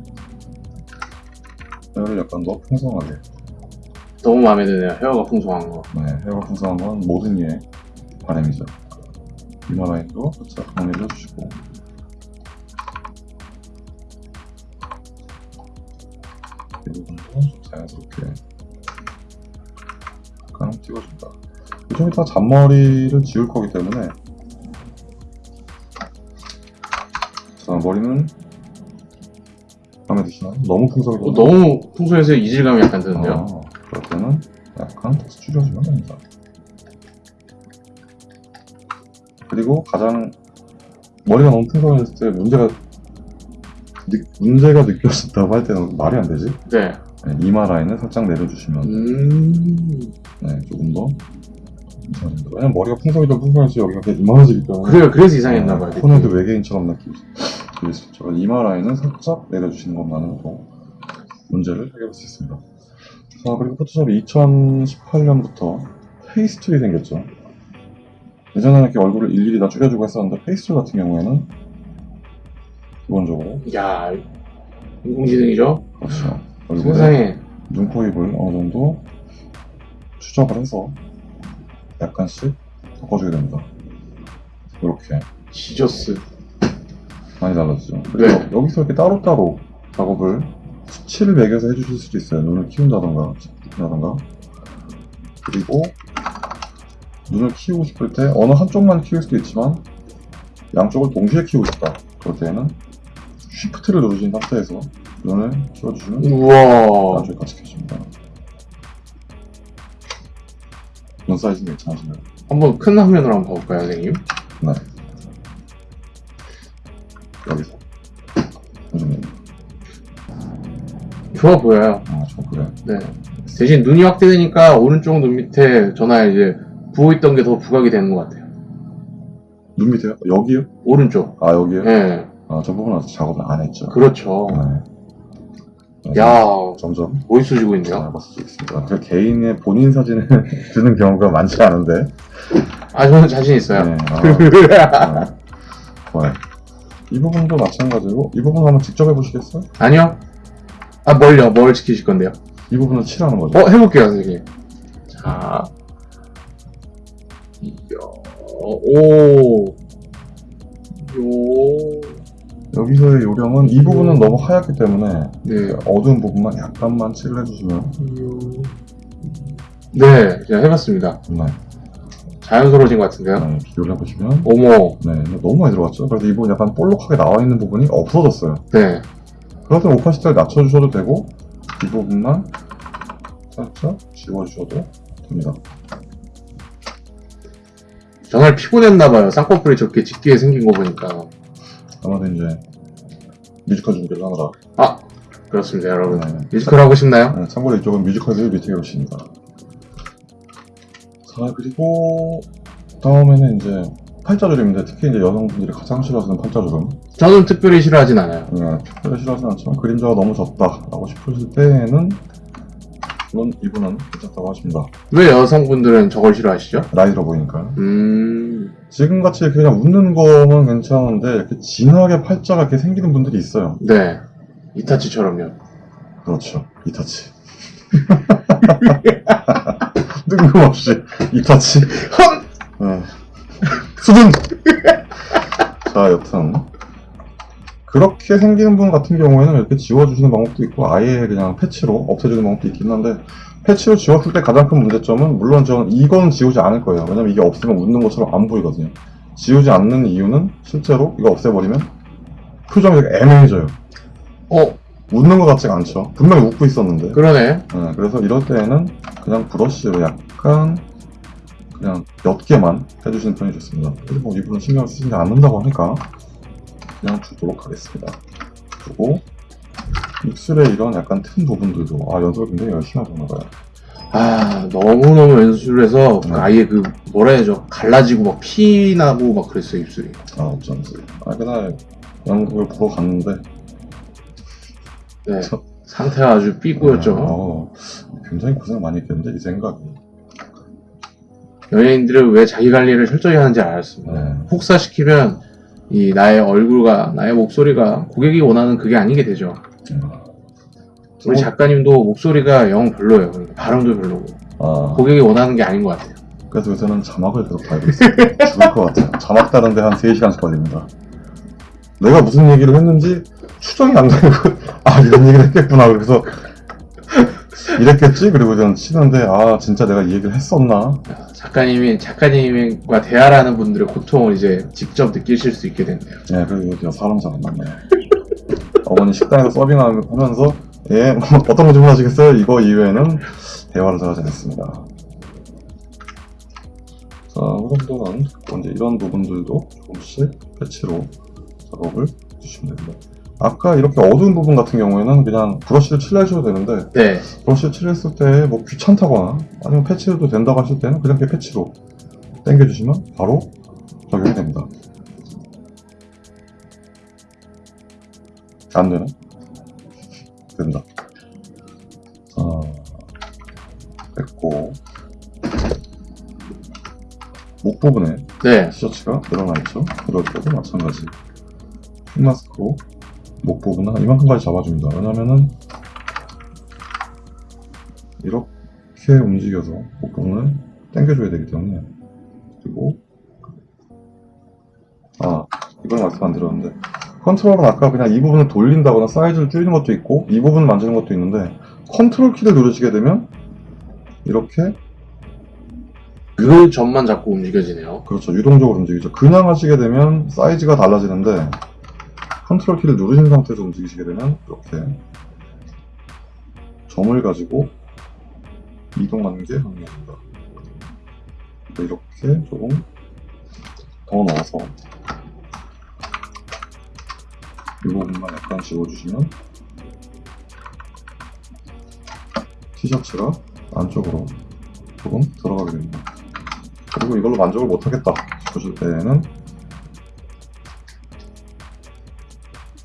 헤어를 약간 더 풍성하게. 너무 마음에 드네요. 헤어가 풍성한 거. 네, 헤어가 풍성한 건 모든 이의 바람이죠. 이마 라인도 살짝 정리를 해주시고. 찍어준다. 좀 이따 잔머리를 지울 거기 때문에 자, 머리는 마음에 드시나요? 너무 풍성해서 어, 너무 풍성해서 이질감이 약간 드는데요. 어, 그럴 때는 약간 다시 줄여주면 됩니다. 그리고 가장 머리가 너무 풍성해졌을 때 문제가 느- 문제가 느껴진다고 할 때는 말이 안 되지. 네. 네, 이마 라인을 살짝 내려주시면 음. 네, 조금 더 괜찮습니다. 왜냐면 머리가 풍성해지면 풍성해지면 여기가 되게 이만해지기 때문에 그래요. 그래서 이상했나봐요. 네, 코너도 외계인처럼 느끼실 수 있죠. 이마 라인은 살짝 내려주시는 것만으로도 문제를 해결할 수 있습니다. 자, 그리고 포토샵이 2018년부터 face tool이 생겼죠. 예전에는 이렇게 얼굴을 일일이 다 줄여주고 했었는데 face tool 같은 경우에는 기본적으로 야, 인공지능이죠? 그렇죠. 얼굴에 세상에. 눈, 코, 입을 어느 정도 추적을 해서 약간씩 바꿔주게 됩니다. 이렇게 지저스. 많이 달라지죠. 그래서 네. 여기서 이렇게 따로따로 작업을 수치를 매겨서 해주실 수도 있어요. 눈을 키운다던가, 키운다던가. 그리고 눈을 키우고 싶을 때 어느 한쪽만 키울 수도 있지만 양쪽을 동시에 키우고 싶다. 그럴 때는 쉬프트를 누르신 상태에서 눈을 키워주시면 우와. 같이 켜집니다. 눈 사이즈는 괜찮으신가요? 한번 큰 화면으로 한번 봐볼까요, 선생님? 네. 여기서. 좋아 보여요. 아, 저 그래. 네. 대신 눈이 확대되니까 오른쪽 눈 밑에 전화에 이제 부어 있던 게 더 부각이 되는 것 같아요. 눈 밑에요? 여기요? 오른쪽. 아, 여기요? 네. 아, 저 부분은 작업을 안 했죠. 그렇죠. 네. 야, 점점 멋있어지고 있네요. 잘 봤을 있습니다. 그 개인의 본인 사진을 드는 경우가 많지 않은데. 아, 저는 자신 있어요. 네. 아, 네. 이 부분도 마찬가지고, 이 부분 한번 직접 해보시겠어요? 아니요. 아, 뭘요? 뭘 지키실 건데요? 이 부분은 칠하는 거죠. 어, 해볼게요, 선생님. 자. 이야, 오. 요. 여기서의 요령은 이 부분은 너무 하얗기 때문에 네. 어두운 부분만 약간만 칠을 해주시면 네, 제가 해봤습니다. 네, 자연스러워진 것 같은데요? 네, 비교를 해보시면 어머, 네, 너무 많이 들어갔죠. 그래서 이 부분 약간 볼록하게 나와 있는 부분이 없어졌어요. 네. 땐 opacity를 낮춰주셔도 되고 이 부분만 살짝 지워주셔도 됩니다. 정말 피곤했나봐요. 쌍꺼풀이 저렇게 짙게 생긴 거 보니까. 아마도 이제 뮤지컬 준비를 하느라 아, 그렇습니다, 여러분. 네. 뮤지컬 하고 싶나요? 네, 참고로 이쪽은 뮤지컬을 밑에 계십니다. 자 그리고 다음에는 이제 팔자주름인데 특히 이제 여성분들이 가장 싫어하시는 팔자주름 저는 특별히 싫어하진 않아요. 네, 특별히 싫어하진 않지만 그림자가 너무 졌다라고 싶으실 때에는 물론 이분은 괜찮다고 하십니다. 왜 여성분들은 저걸 싫어하시죠? 나이 들어 보이니까요. 음, 지금같이 그냥 웃는 거는 괜찮은데 이렇게 진하게 팔자가 이렇게 생기는 분들이 있어요. 네. 이타치처럼요. 그렇죠. 이타치. 뜬금없이 이타치. 헛! 네. 수준! 자, 여튼. 그렇게 생기는 분 같은 경우에는 이렇게 지워주시는 방법도 있고, 아예 그냥 패치로 없애주는 방법도 있긴 한데, 패치로 지웠을 때 가장 큰 문제점은, 물론 저는 이건 지우지 않을 거예요. 왜냐면 이게 없으면 웃는 것처럼 안 보이거든요. 지우지 않는 이유는, 실제로 이거 없애버리면, 표정이 되게 애매해져요. 어, 웃는 것 같지가 않죠. 분명히 웃고 있었는데. 그러네. 네, 그래서 이럴 때에는 그냥 브러쉬로 약간 그냥 몇 개만 해주시는 편이 좋습니다. 그리고 뭐 이분은 신경 쓰지 않는다고 하니까 그냥 주도록 하겠습니다. 그리고 입술에 이런 약간 튼 부분들도 아 연습을 굉장히 열심히 하셨나 봐요. 아, 너무너무 연습해서 네. 아예 그, 뭐라 해야죠. 갈라지고 막 피 나고 막 그랬어요, 입술이. 아 어쩐지. 아 그날 연극을 보러 갔는데 네. 저- 상태가 아주 삐꾸였죠. 어, 굉장히 고생 많이 했겠는데 이 생각이. 연예인들은 왜 자기 관리를 철저히 하는지 알았습니다. 네. 혹사시키면 이 나의 얼굴과 나의 목소리가 고객이 원하는 그게 아니게 되죠. 음. 우리 좀- 작가님도 목소리가 영 별로예요. 그러니까 발음도 별로고 아, 고객이 원하는 게 아닌 것 같아요. 그래서 요새는 자막을 계속 달고 있어요. 죽을 것 같아요. 자막 다는데 한 3시간씩 걸립니다. 내가 무슨 얘기를 했는지 추정이 안 되고, 아, 이런 얘기를 했겠구나. 그래서 이랬겠지? 그리고 저는 치는데, 아, 진짜 내가 이 얘기를 했었나? 작가님이 작가님과 대화하는 분들의 고통을 이제 직접 느끼실 수 있게 됐네요. 예, 그리고 사람 잘 안 만나요. 어머니 식당에서 서빙하면서, 예, 뭐 어떤 거 주문하시겠어요? 이거 이외에는 대화를 잘 하지 않습니다. 자, 그럼 또는 이제 이런 부분들도 조금씩 패치로 작업을 해주시면 됩니다. 아까 이렇게 어두운 부분 같은 경우에는 그냥 브러쉬를 칠해 주셔도 되는데, 네. 브러쉬를 칠했을 때 뭐 귀찮다거나 아니면 패치해도 된다고 하실 때는 그냥 이렇게 패치로 당겨주시면 바로 적용이 됩니다. 안 되나? 된다. 자, 됐고 목 부분에 네. 티셔츠가 늘어나 있죠. 이럴 때도 마찬가지. 핀마스크로 목 부분은 한 이만큼까지 잡아줍니다. 왜냐면은 이렇게 움직여서 목 부분을 당겨줘야 되기 때문에 그리고 아 이건 말씀 안 드렸는데 컨트롤은 아까 그냥 이 부분을 돌린다거나 사이즈를 줄이는 것도 있고 이 부분을 만지는 것도 있는데 컨트롤 키를 누르시게 되면 이렇게 그 점만 자꾸 움직여지네요. 그렇죠. 유동적으로 움직이죠. 그냥 하시게 되면 사이즈가 달라지는데 컨트롤 키를 누르신 상태에서 움직이시게 되면 이렇게 점을 가지고 이동하는 게 가능합니다. 이렇게 조금 더 넣어서 이 부분만 약간 지워주시면 티셔츠가 안쪽으로 조금 들어가게 됩니다. 그리고 이걸로 만족을 못하겠다 싶으실 때는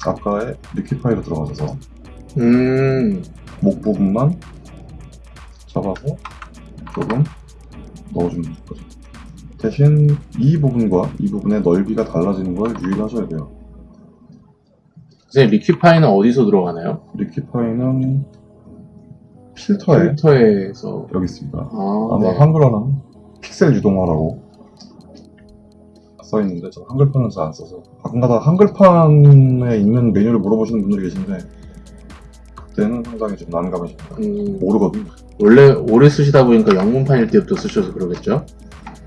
아까의 리퀴파이로 들어가셔서 음. 목 부분만 잡아서 조금 넣어주면 거죠. 대신 이 부분과 이 부분의 넓이가 달라지는 걸 유의하셔야 돼요. 선생님, 리퀴파이는 어디서 들어가나요? 리퀴파이는 필터에 필터에서. 여기 있습니다. 아, 아마 네. 한글화는 픽셀 유동화라고 써 있는데 저는 한글판은 잘 안 써서 가끔가다 한글판에 있는 메뉴를 물어보시는 분들이 계신데 그때는 상당히 좀 난감해집니다. 음, 모르거든요. 원래 오래 쓰시다 보니까 영문판일 때부터 쓰셔서 그러겠죠?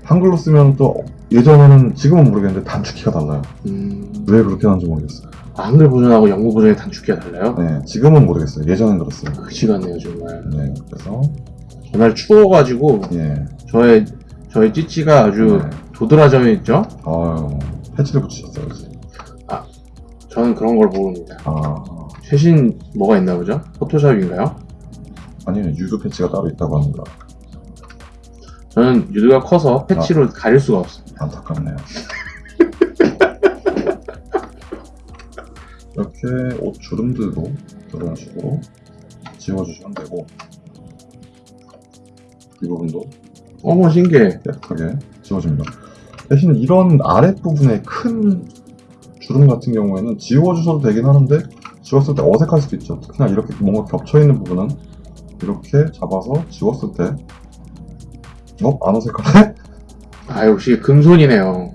한글로 쓰면 또 예전에는 지금은 모르겠는데 단축키가 달라요. 음, 왜 그렇게 하는지 모르겠어요. 아, 한글 버전하고 영문 버전의 단축키가 달라요? 네, 지금은 모르겠어요. 예전엔 그랬어요. 그치 같네요, 정말. 네, 그래서 전날 추워가지고, 예, 저의, 저의 찌찌가 아주 네. 도드라져 있죠? 아유 패치를 붙이셨어요. 그지? 저는 그런 걸 모릅니다. 아 최신 뭐가 있나 보죠? 포토샵인가요? 아니면 유도 패치가 따로 있다고 합니다. 저는 유두가 커서 패치로 가릴 수가 없어요. 안타깝네요. 이렇게 옷 주름들도 이런 식으로 지워주시면 되고 이 부분도 어머, 신기해. 깨끗하게 지워집니다. 대신 이런 아랫부분에 큰 주름 같은 경우에는 지워주셔도 되긴 하는데 지웠을 때 어색할 수도 있죠. 특히나 이렇게 뭔가 겹쳐있는 부분은 이렇게 잡아서 지웠을 때 어? 안 어색하네? 아, 역시 금손이네요.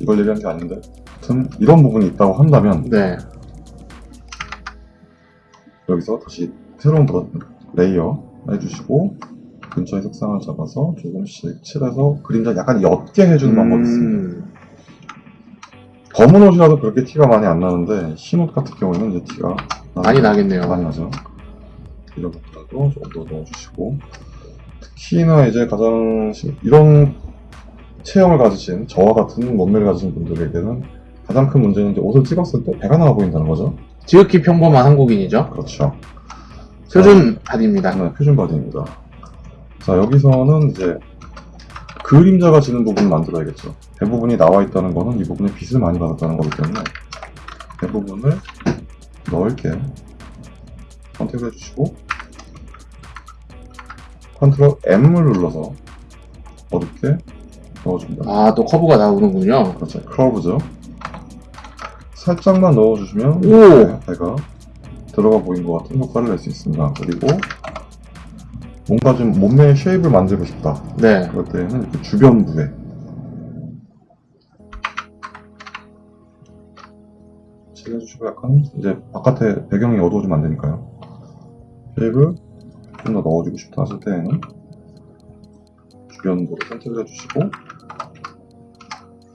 이걸 얘기한 게 아닌데 아무튼 이런 부분이 있다고 한다면 네. 여기서 다시 새로운 레이어 해주시고 근처의 색상을 잡아서 조금씩 칠해서 그림자 약간 옅게 해주는 방법이 있습니다. 음, 검은 옷이라도 그렇게 티가 많이 안 나는데 흰 옷 같은 경우에는 이제 티가 많이 나겠네요. 많이 나죠. 이런 것들도 조금 더 넣어주시고 특히나 이제 가장 시- 이런 체형을 가지신 저와 같은 몸매를 가지신 분들에게는 가장 큰 문제는 이제 옷을 찍었을 때 배가 나와 보인다는 거죠. 지극히 평범한 한국인이죠. 그렇죠. 표준 body입니다. 네, 표준 body입니다. 자, 여기서는 이제 그림자가 지는 부분을 만들어야겠죠. 배 부분이 나와 있다는 거는 이 부분에 빛을 많이 받았다는 거기 때문에 배 부분을 넓게 선택을 해주시고 컨트롤 M을 눌러서 어둡게 넣어줍니다. 아, 또 커브가 나오는군요. 그렇죠. 커브죠. 살짝만 넣어주시면 오! 네, 배가 들어가 보인 것 같은 효과를 낼 수 있습니다. 그리고 뭔가 좀 몸매의 쉐입을 만들고 싶다. 네. 그럴 때는 이렇게 주변 부에 칠해주시고 약간 이제 바깥에 배경이 어두워지면 안 되니까요. 쉐입을 좀 더 넣어주고 싶다 하실 때에는 주변 부를 선택을 해주시고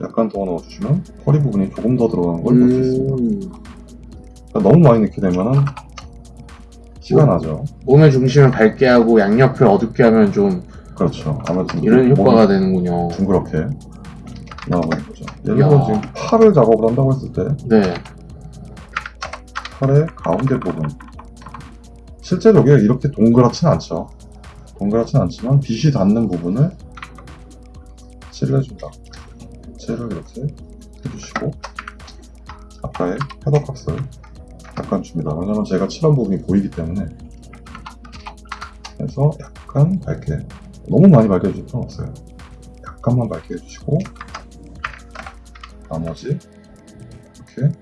약간 더 넣어주시면 허리 부분이 조금 더 들어가는 걸 볼수 있습니다. 음, 그러니까 너무 많이 넣게 되면은 티가 나죠. 몸의 중심을 밝게 하고 양옆을 어둡게 하면 좀 그렇죠. 아무래도 이런 효과가 되는군요. 둥그렇게 나와버린 거죠. 예를 야. 들어 지금 팔을 작업을 한다고 했을 때 네. 팔의 가운데 부분 실제로 여기가 이렇게 동그랗진 않죠. 동그랗진 않지만 빛이 닿는 부분을 칠을 해준다. 칠을 이렇게 해주시고 아까의 헤더 값을 약간 줍니다. 왜냐면 제가 칠한 부분이 보이기 때문에 그래서 약간 밝게 너무 많이 밝게 해줄 필요 없어요. 약간만 밝게 해주시고 나머지 이렇게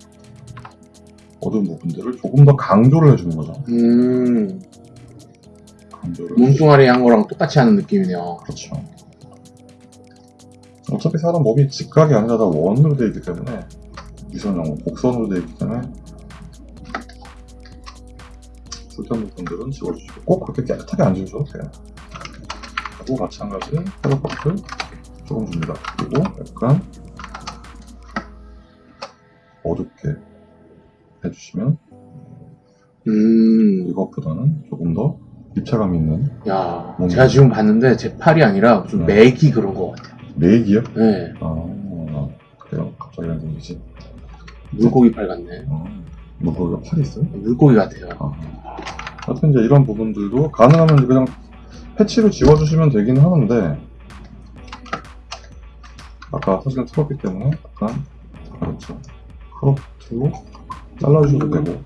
어두운 부분들을 조금 더 강조를 해주는 거죠. 음, 강조를. 몸뚱아리 한 거랑 똑같이 하는 느낌이네요. 그렇죠. 어차피 사람 몸이 직각이 아니라 다 원으로 되어 있기 때문에 유선형 곡선으로 되어 있기 때문에 쓸데없는 부분들은 지워주시고 꼭 그렇게 깨끗하게 안 지우셔도 돼요. 그리고 마찬가지 헤더박을 조금 줍니다. 그리고 약간 어둡게 해주시면 음, 이것보다는 조금 더 입체감 있는 야, 몸. 제가 지금 봤는데 제 팔이 아니라 좀 네. 맥이 그런 것 같아요. 메이기요? 네, 아 그래요? 갑자기 이런 생기지? 물고기 팔 같네. 어, 물고기가 팔이 있어요? 물고기 같아요. 아. 하여튼 이제 이런 부분들도 가능하면 그냥 패치로 지워주시면 되긴 하는데 아까 사진을 틀었기 때문에 약간 그렇죠 크롭트로 잘라주셔도 되고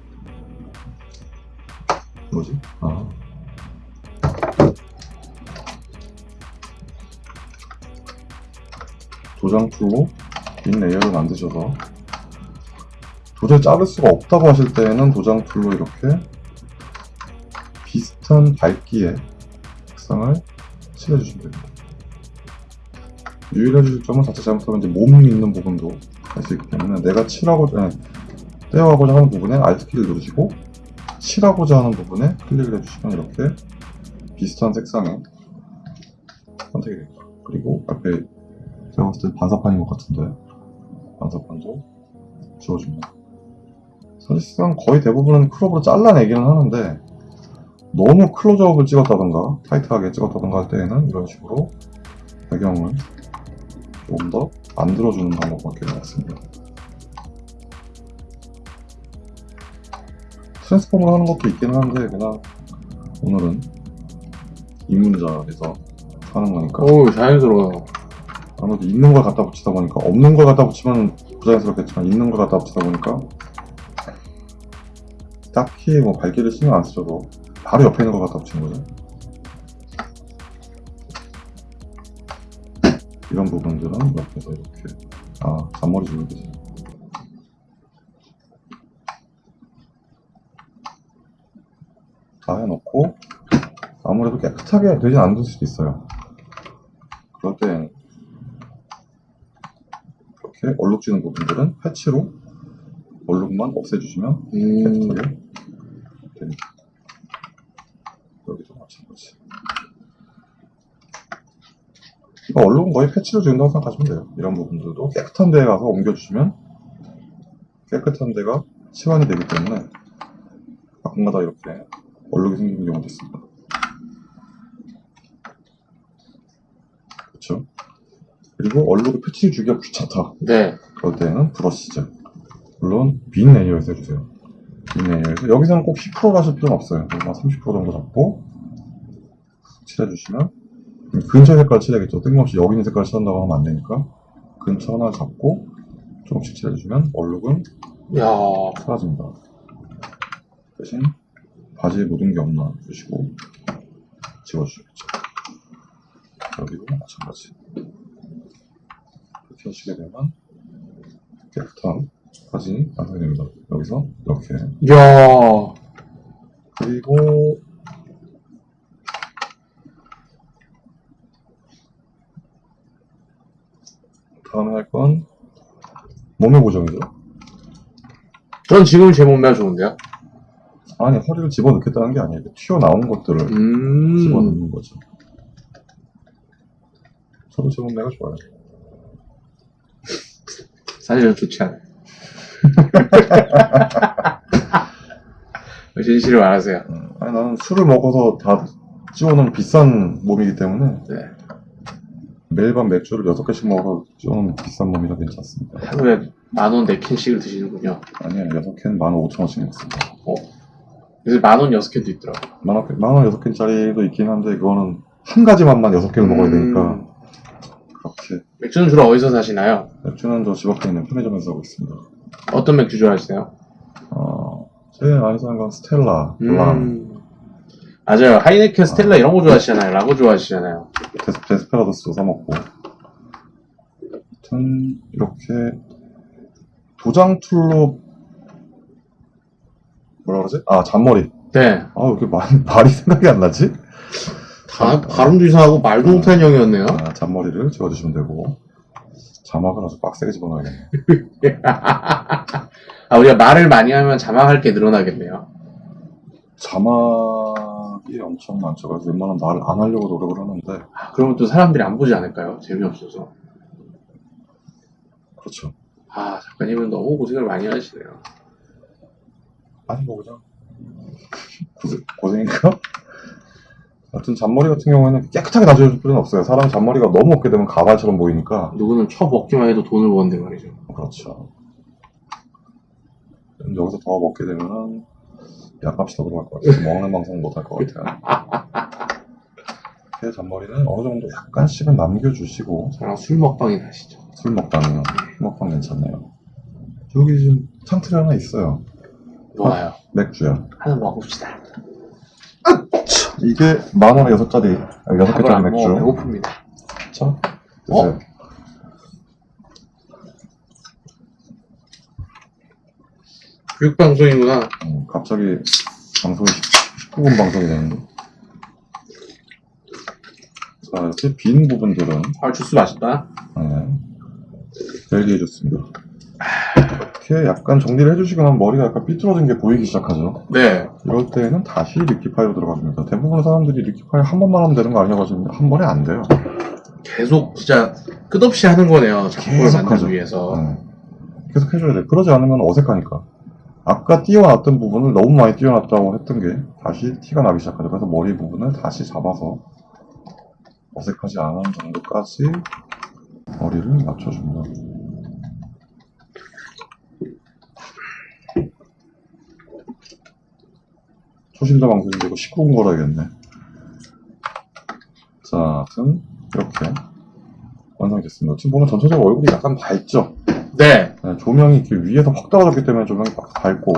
뭐지? 아 도장 tool로 빈 layer를 만드셔서 도저히 자를 수가 없다고 하실 때에는 도장 tool로 이렇게 비슷한 밝기의 색상을 칠해주시면 됩니다. 유의해 주실 점은 자칫 잘못하면 이제 몸이 있는 부분도 할 수 있기 때문에 내가 칠하고자, 떼어가고자 하는 부분에 Alt 키를 누르시고 칠하고자 하는 부분에 클릭을 해주시면 이렇게 비슷한 색상의 선택이 됩니다. 그리고 앞에 제가 봤을 때 반사판인 것 같은데 반사판도 지워줍니다. 사실상 거의 대부분은 크롭으로 잘라내기는 하는데 너무 클로즈업을 찍었다던가 타이트하게 찍었다던가 할 때에는 이런 식으로 배경을 조금 더 만들어주는 방법밖에 없습니다. 트랜스폼을 하는 것도 있기는 한데 그냥 오늘은 입문자에서 하는 거니까 오, 자연스러워요. 아무래도 있는 걸 갖다 붙이다 보니까 없는 걸 갖다 붙이면 부자연스럽겠지만 있는 걸 갖다 붙이다 보니까 딱히 뭐 밝기를 신경 안 쓰셔도 바로 옆에 있는 걸 갖다 붙이는 거죠. 이런 부분들은 옆에서 이렇게 아 잔머리 주는 거지. 다 해놓고 아무래도 깨끗하게 되진 않을 수도 있어요. 그럴 때 이렇게 얼룩지는 부분들은 패치로 얼룩만 없애주시면 음, 깨끗하게 됩니다. 여기도 마찬가지. 그러니까 얼룩은 거의 패치로 지운다고 생각하시면 돼요. 이런 부분들도 깨끗한 데에 가서 옮겨주시면 깨끗한 데가 시완이 되기 때문에 가끔가다 이렇게 얼룩이 생기는 경우도 있습니다. 그렇죠? 그리고 얼룩이 패치를 주기가 귀찮다. 네. 그럴 때는 브러쉬죠. 물론 빈 layer에서 해주세요. 빈 layer에서 여기서는 꼭 10%로 하실 필요는 없어요. 그냥 30% 정도 잡고 칠해주시면 근처 색깔 칠해야겠죠. 뜬금없이 여기 있는 색깔 칠한다고 하면 안 되니까 근처 하나 잡고 조금씩 칠해주시면 얼룩은 야, 사라집니다. 대신 바지에 묻은 게 없나 보시고 지워주시겠죠. 여기도 마찬가지. 이렇게 하시게 되면 깨끗한 바지 완성이 됩니다. 여기서 이렇게 이야. 그리고 다음에 할 건 몸매 보정이죠. 전 지금 제 몸매가 좋은데요? 아니 허리를 집어넣겠다는 게 아니에요. 튀어나온 것들을 음. 집어넣는 거죠. 저도 제 몸매가 좋아요. 사실은 좋지 않아요. 왜 진실을 말하세요? 음, 아니 나는 술을 먹어서 다 찌워놓은 비싼 몸이기 때문에 네. 매일 밤 맥주를 6개씩 먹어서 찌워놓은 비싼 몸이라 괜찮습니다. 하루에 만원 4캔씩을 드시는군요. 아니에요. 6캔 15,000원씩 먹습니다. 그래서 만원 6캔도 있더라고요. 만원, 만원 6캔짜리도 있긴 한데 그거는 한 가지 맛만 6개를 먹어야 되니까 음. 그렇게 맥주는 주로 어디서 사시나요? 맥주는 저 집 앞에 있는 편의점에서 사고 있습니다. 어떤 맥주 좋아하시나요? 어, 제일 많이 사는 건 스텔라, 블랑, 음. 맞아요. 하이네켄, 스텔라 이런 거 좋아하시잖아요. 라고 좋아하시잖아요. 데스, 데스페라도스도 사먹고 하여튼 이렇게 도장툴로 뭐라 그러지? 아 잔머리 네. 아 왜 이렇게 말, 말이 생각이 안 나지? 다, 발음도 이상하고 말도 못하는 형이었네요. 아, 잔머리를 지워주시면 되고 자막을 아주 빡세게 집어넣어야겠네 아, 우리가 말을 많이 하면 자막할 게 늘어나겠네요. 자막이 엄청 많죠 그래서 웬만하면 말을 안 하려고 노력을 하는데 아, 그러면 또 사람들이 안 보지 않을까요? 재미없어서. 그렇죠 아, 작가님은 너무 고생을 많이 하시네요. 아니 뭐 그냥 고생, 고생인가? 하여튼 잔머리 같은 경우에는 깨끗하게 다져줄 필요는 없어요 사람이 잔머리가 너무 없게 되면 가발처럼 보이니까 누구는 쳐 먹기만 해도 돈을 버는데 말이죠. 그렇죠. 음, 여기서 더 먹게 되면은 약값이 더 들어갈 것 같아요. 먹는 방송 못할 것 같아요. 이렇게 잔머리는 어느 정도 약간씩은 남겨주시고 저랑 술 먹방이 나시죠. 술 먹방이요. 술 먹방 괜찮네요. 여기 지금 창틀이 하나 있어요. 좋아요. 맥주야. 하나 먹읍시다. 이게 만 원에 여섯 짜리, 아, 여섯 개짜리 안 맥주. 먹어 배고픕니다. 자, 드세요. 교육방송이구나. 음, 갑자기 방송이 19금 방송이 되는데. 자, 이렇게 빈 부분들은 아, 주스 맛있다. 네. 벨기에 좋습니다. 이렇게 약간 정리를 해주시고 나면 머리가 약간 삐뚤어진 게 보이기 시작하죠. 네. 이럴 때는 다시 liquify로 들어가줍니다. 대부분 사람들이 liquify 한 번만 하면 되는 거 아니냐고 하시는데 한 번에 안 돼요. 계속 진짜 끝없이 하는 거네요. 작품을 계속 만들기. 위해서. 네. 계속 해줘야 돼. 그러지 않으면 어색하니까. 아까 띄워놨던 부분을 너무 많이 띄워놨다고 했던 게 다시 티가 나기 시작하죠. 그래서 머리 부분을 다시 잡아서 어색하지 않은 정도까지 머리를 맞춰줍니다. 초심자 방송인데 이거 19분 걸어야겠네. 자, 하여튼 이렇게 완성이 됐습니다. 지금 보면 전체적으로 얼굴이 약간 밝죠? 네. 네, 조명이 이렇게 위에서 확 떨어졌기 때문에 조명이 막 밝고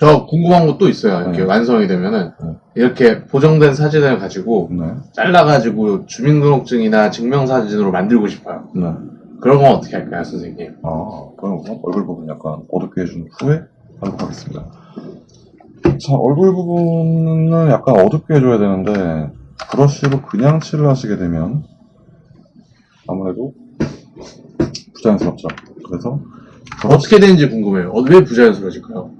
저 궁금한 것도 있어요. 이렇게 네. 완성이 되면은 네. 이렇게 보정된 사진을 가지고 네, 잘라가지고 주민등록증이나 증명사진으로 만들고 싶어요. 네. 그런 건 어떻게 할까요, 선생님? 아, 그럼 얼굴 부분 약간 어둡게 해준 후에 하도록 하겠습니다. 자, 얼굴 부분은 약간 어둡게 해줘야 되는데 브러쉬로 그냥 칠을 하시게 되면 아무래도 부자연스럽죠. 그래서 어떻게 되는지 궁금해요. 어, 왜 부자연스러워질까요?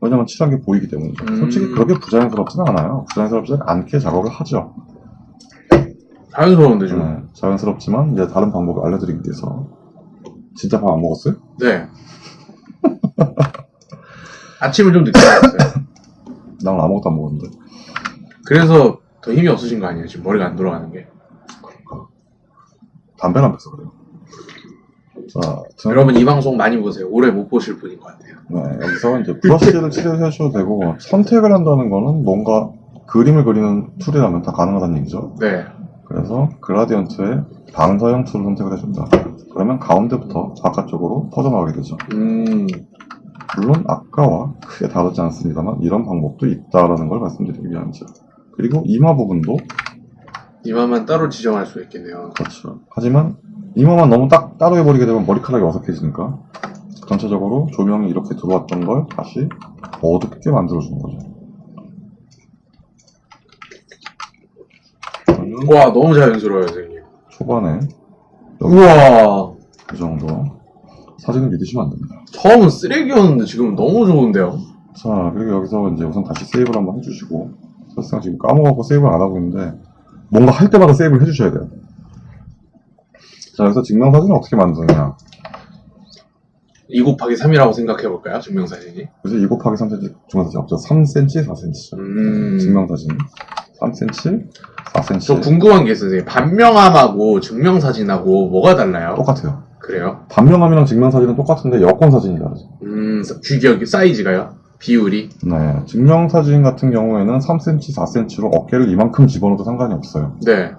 왜냐면 칠한 게 보이기 때문이죠. 음. 솔직히 그렇게 부자연스럽지는 않아요. 부자연스럽지 않게 작업을 하죠. 자연스러운데 좀. 네, 자연스럽지만 이제 다른 방법을 알려드리기 위해서 진짜 밥 안 먹었어요? 네. 아침을 좀 늦게 먹었어요. 난 아무것도 안 먹었는데 그래서 더 힘이 없으신 거 아니에요? 지금 머리가 안 돌아가는 게. 담배를 안 펴서 그래요. 자, 등- 여러분 이 방송 많이 보세요. 오래 못 보실 분인 것 같아요. 네, 여기서 이제 브러쉬를 칠해주셔도 되고 선택을 한다는 거는 뭔가 그림을 그리는 툴이라면 다 가능하다는 얘기죠. 네. 그래서 그라디언트의 방사형 tool을 선택을 해줍니다. 그러면 가운데부터 바깥쪽으로 퍼져나가게 되죠. 음. 물론 아까와 크게 다르지 않습니다만 이런 방법도 있다라는 걸 말씀드리기 위함이죠. 그리고 이마 부분도 이마만 따로 지정할 수 있겠네요. 그렇죠. 하지만 이마만 너무 딱 따로 해버리게 되면 머리카락이 어색해지니까 전체적으로 조명이 이렇게 들어왔던 걸 다시 어둡게 만들어주는 거죠. 와 너무 자연스러워요 선생님. 초반에 우와 이 정도 사진을 믿으시면 안 됩니다. 처음은 쓰레기였는데 지금 너무 좋은데요. 자, 그리고 여기서 이제 우선 다시 세이브를 한번 해주시고, 사실상 지금 까먹었고 세이브를 안 하고 있는데, 뭔가 할 때마다 세이브를 해주셔야 돼요. 자, 여기서 증명사진을 어떻게 만드느냐. 2 곱하기 3이라고 생각해 볼까요? 증명사진이. 그래서 2 곱하기 3cm 증명사진 없죠. 3cm, 4cm죠. 음. 증명사진. 3cm, 4cm. 저 궁금한 게 있어요. 선생님. 반명함하고 증명사진하고 뭐가 달라요? 똑같아요. 그래요? 반명함이랑 증명사진은 똑같은데 여권사진이 다르죠. 음, 규격이, 사이즈가요? 비율이? 네. 증명사진 같은 경우에는 3cm, 4cm로 어깨를 이만큼 집어넣어도 상관이 없어요. 네.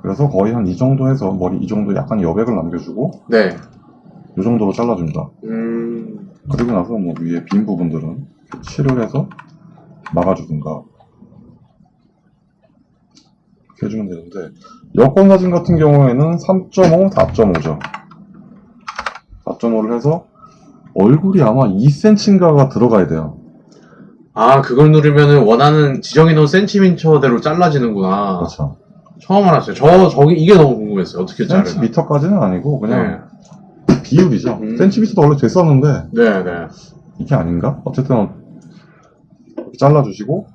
그래서 거의 한 이 정도 해서 머리 이 정도 약간 여백을 남겨주고, 네. 이 정도로 잘라줍니다. 음, 그리고 나서 뭐 위에 빈 부분들은 칠을 해서 막아주든가 이렇게 해주면 되는데 여권 사진 같은 경우에는 3.5, 4.5죠. 4.5를 해서 얼굴이 아마 2cm인가가 들어가야 돼요. 아, 그걸 누르면은 원하는 지정해놓은 센티미터대로 잘라지는구나. 그렇죠. 처음 알았어요. 저, 저기, 이게 너무 궁금했어요. 어떻게 자르나. 센티미터까지는 아니고 네. 그냥 비율이죠. 음. 센티미터도 원래 됐었는데 네, 네. 이게 아닌가? 어쨌든 이렇게 잘라주시고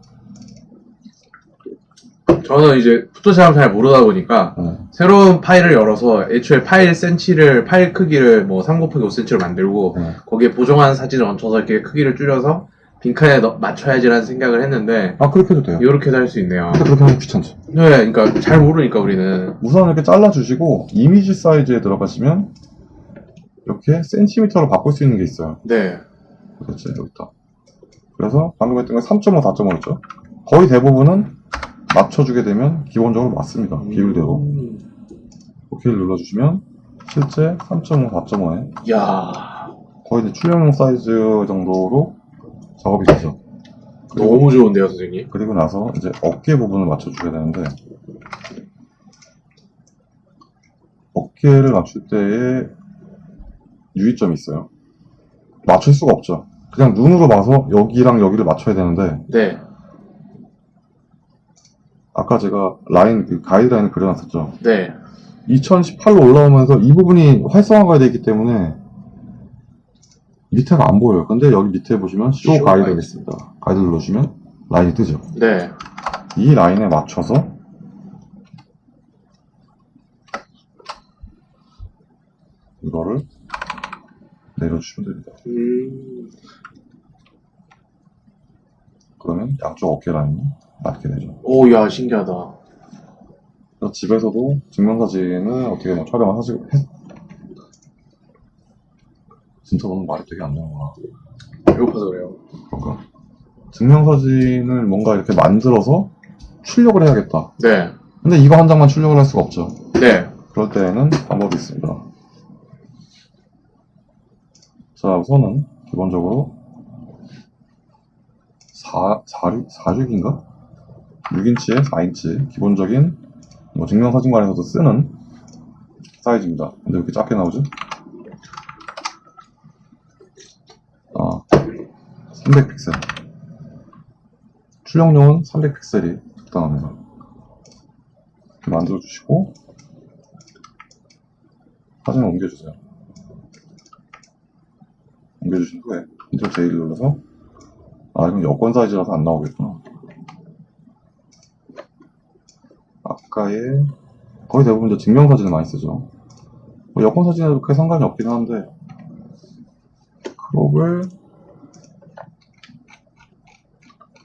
저는 이제 포토샵을 잘 모르다 보니까 네. 새로운 파일을 열어서 애초에 파일 센치를, 파일 크기를 뭐 3 곱하기 5cm로 만들고 네. 거기에 보정한 사진을 얹혀서 이렇게 크기를 줄여서 빈칸에 넣- 맞춰야지라는 생각을 했는데 아 그렇게 해도 돼요. 이렇게도 할 수 있네요. 근데 그렇게 하면 귀찮죠. 네, 그러니까 잘 모르니까 우리는 우선 이렇게 잘라주시고 이미지 사이즈에 들어가시면 이렇게 센티미터로 바꿀 수 있는 게 있어요. 네, 그렇지 여기 있다. 그래서 방금 했던 게 3.5, 4.5였죠. 거의 대부분은 맞춰주게 되면 기본적으로 맞습니다. 비율대로. 음. 오케이를 눌러주시면 실제 3.5, 4.5에 야 거의 이제 출력용 사이즈 정도로 작업이 되죠. 그리고, 너무 좋은데요, 선생님. 그리고 나서 이제 어깨 부분을 맞춰주게 되는데 어깨를 맞출 때에 유의점이 있어요. 맞출 수가 없죠. 그냥 눈으로 봐서 여기랑 여기를 맞춰야 되는데 네, 아까 제가 라인 그 가이드라인을 그려놨었죠. 네. 2018로 올라오면서 이 부분이 활성화가 되기 때문에 밑에가 안 보여요. 근데 여기 밑에 보시면 쇼쇼 가이드가 가이드. 있습니다. 가이드 눌러주시면 라인이 뜨죠. 네. 이 라인에 맞춰서 이거를 내려주시면 됩니다. 음, 그러면 양쪽 어깨 라인 이 맞게 되죠. 오, 야, 신기하다. 집에서도 증명사진을 어떻게 뭐 촬영을 하시고 해... 진짜 너무 말이 되게 안 나오구나. 배고파서 그래요. 그런가? 증명사진을 뭔가 이렇게 만들어서 출력을 해야겠다. 네, 근데 이거 한 장만 출력을 할 수가 없죠. 네. 그럴 때에는 방법이 있습니다. 자, 우선은 기본적으로 4, 4, 46인가? 6인치에 4인치 기본적인 뭐 증명사진관에서도 쓰는 사이즈입니다. 근데 왜 이렇게 작게 나오죠? 아, 300픽셀. 출력용은 300픽셀이 적당합니다. 이렇게 만들어주시고 사진을 옮겨주세요. 옮겨주신 후에 컨트롤 J를 눌러서 아 이건 여권 사이즈라서 안 나오겠구나. 아까의 거의 대부분 이제 증명사진을 많이 쓰죠. 뭐 여권 사진에도 크게 상관이 없긴 한데 크롭을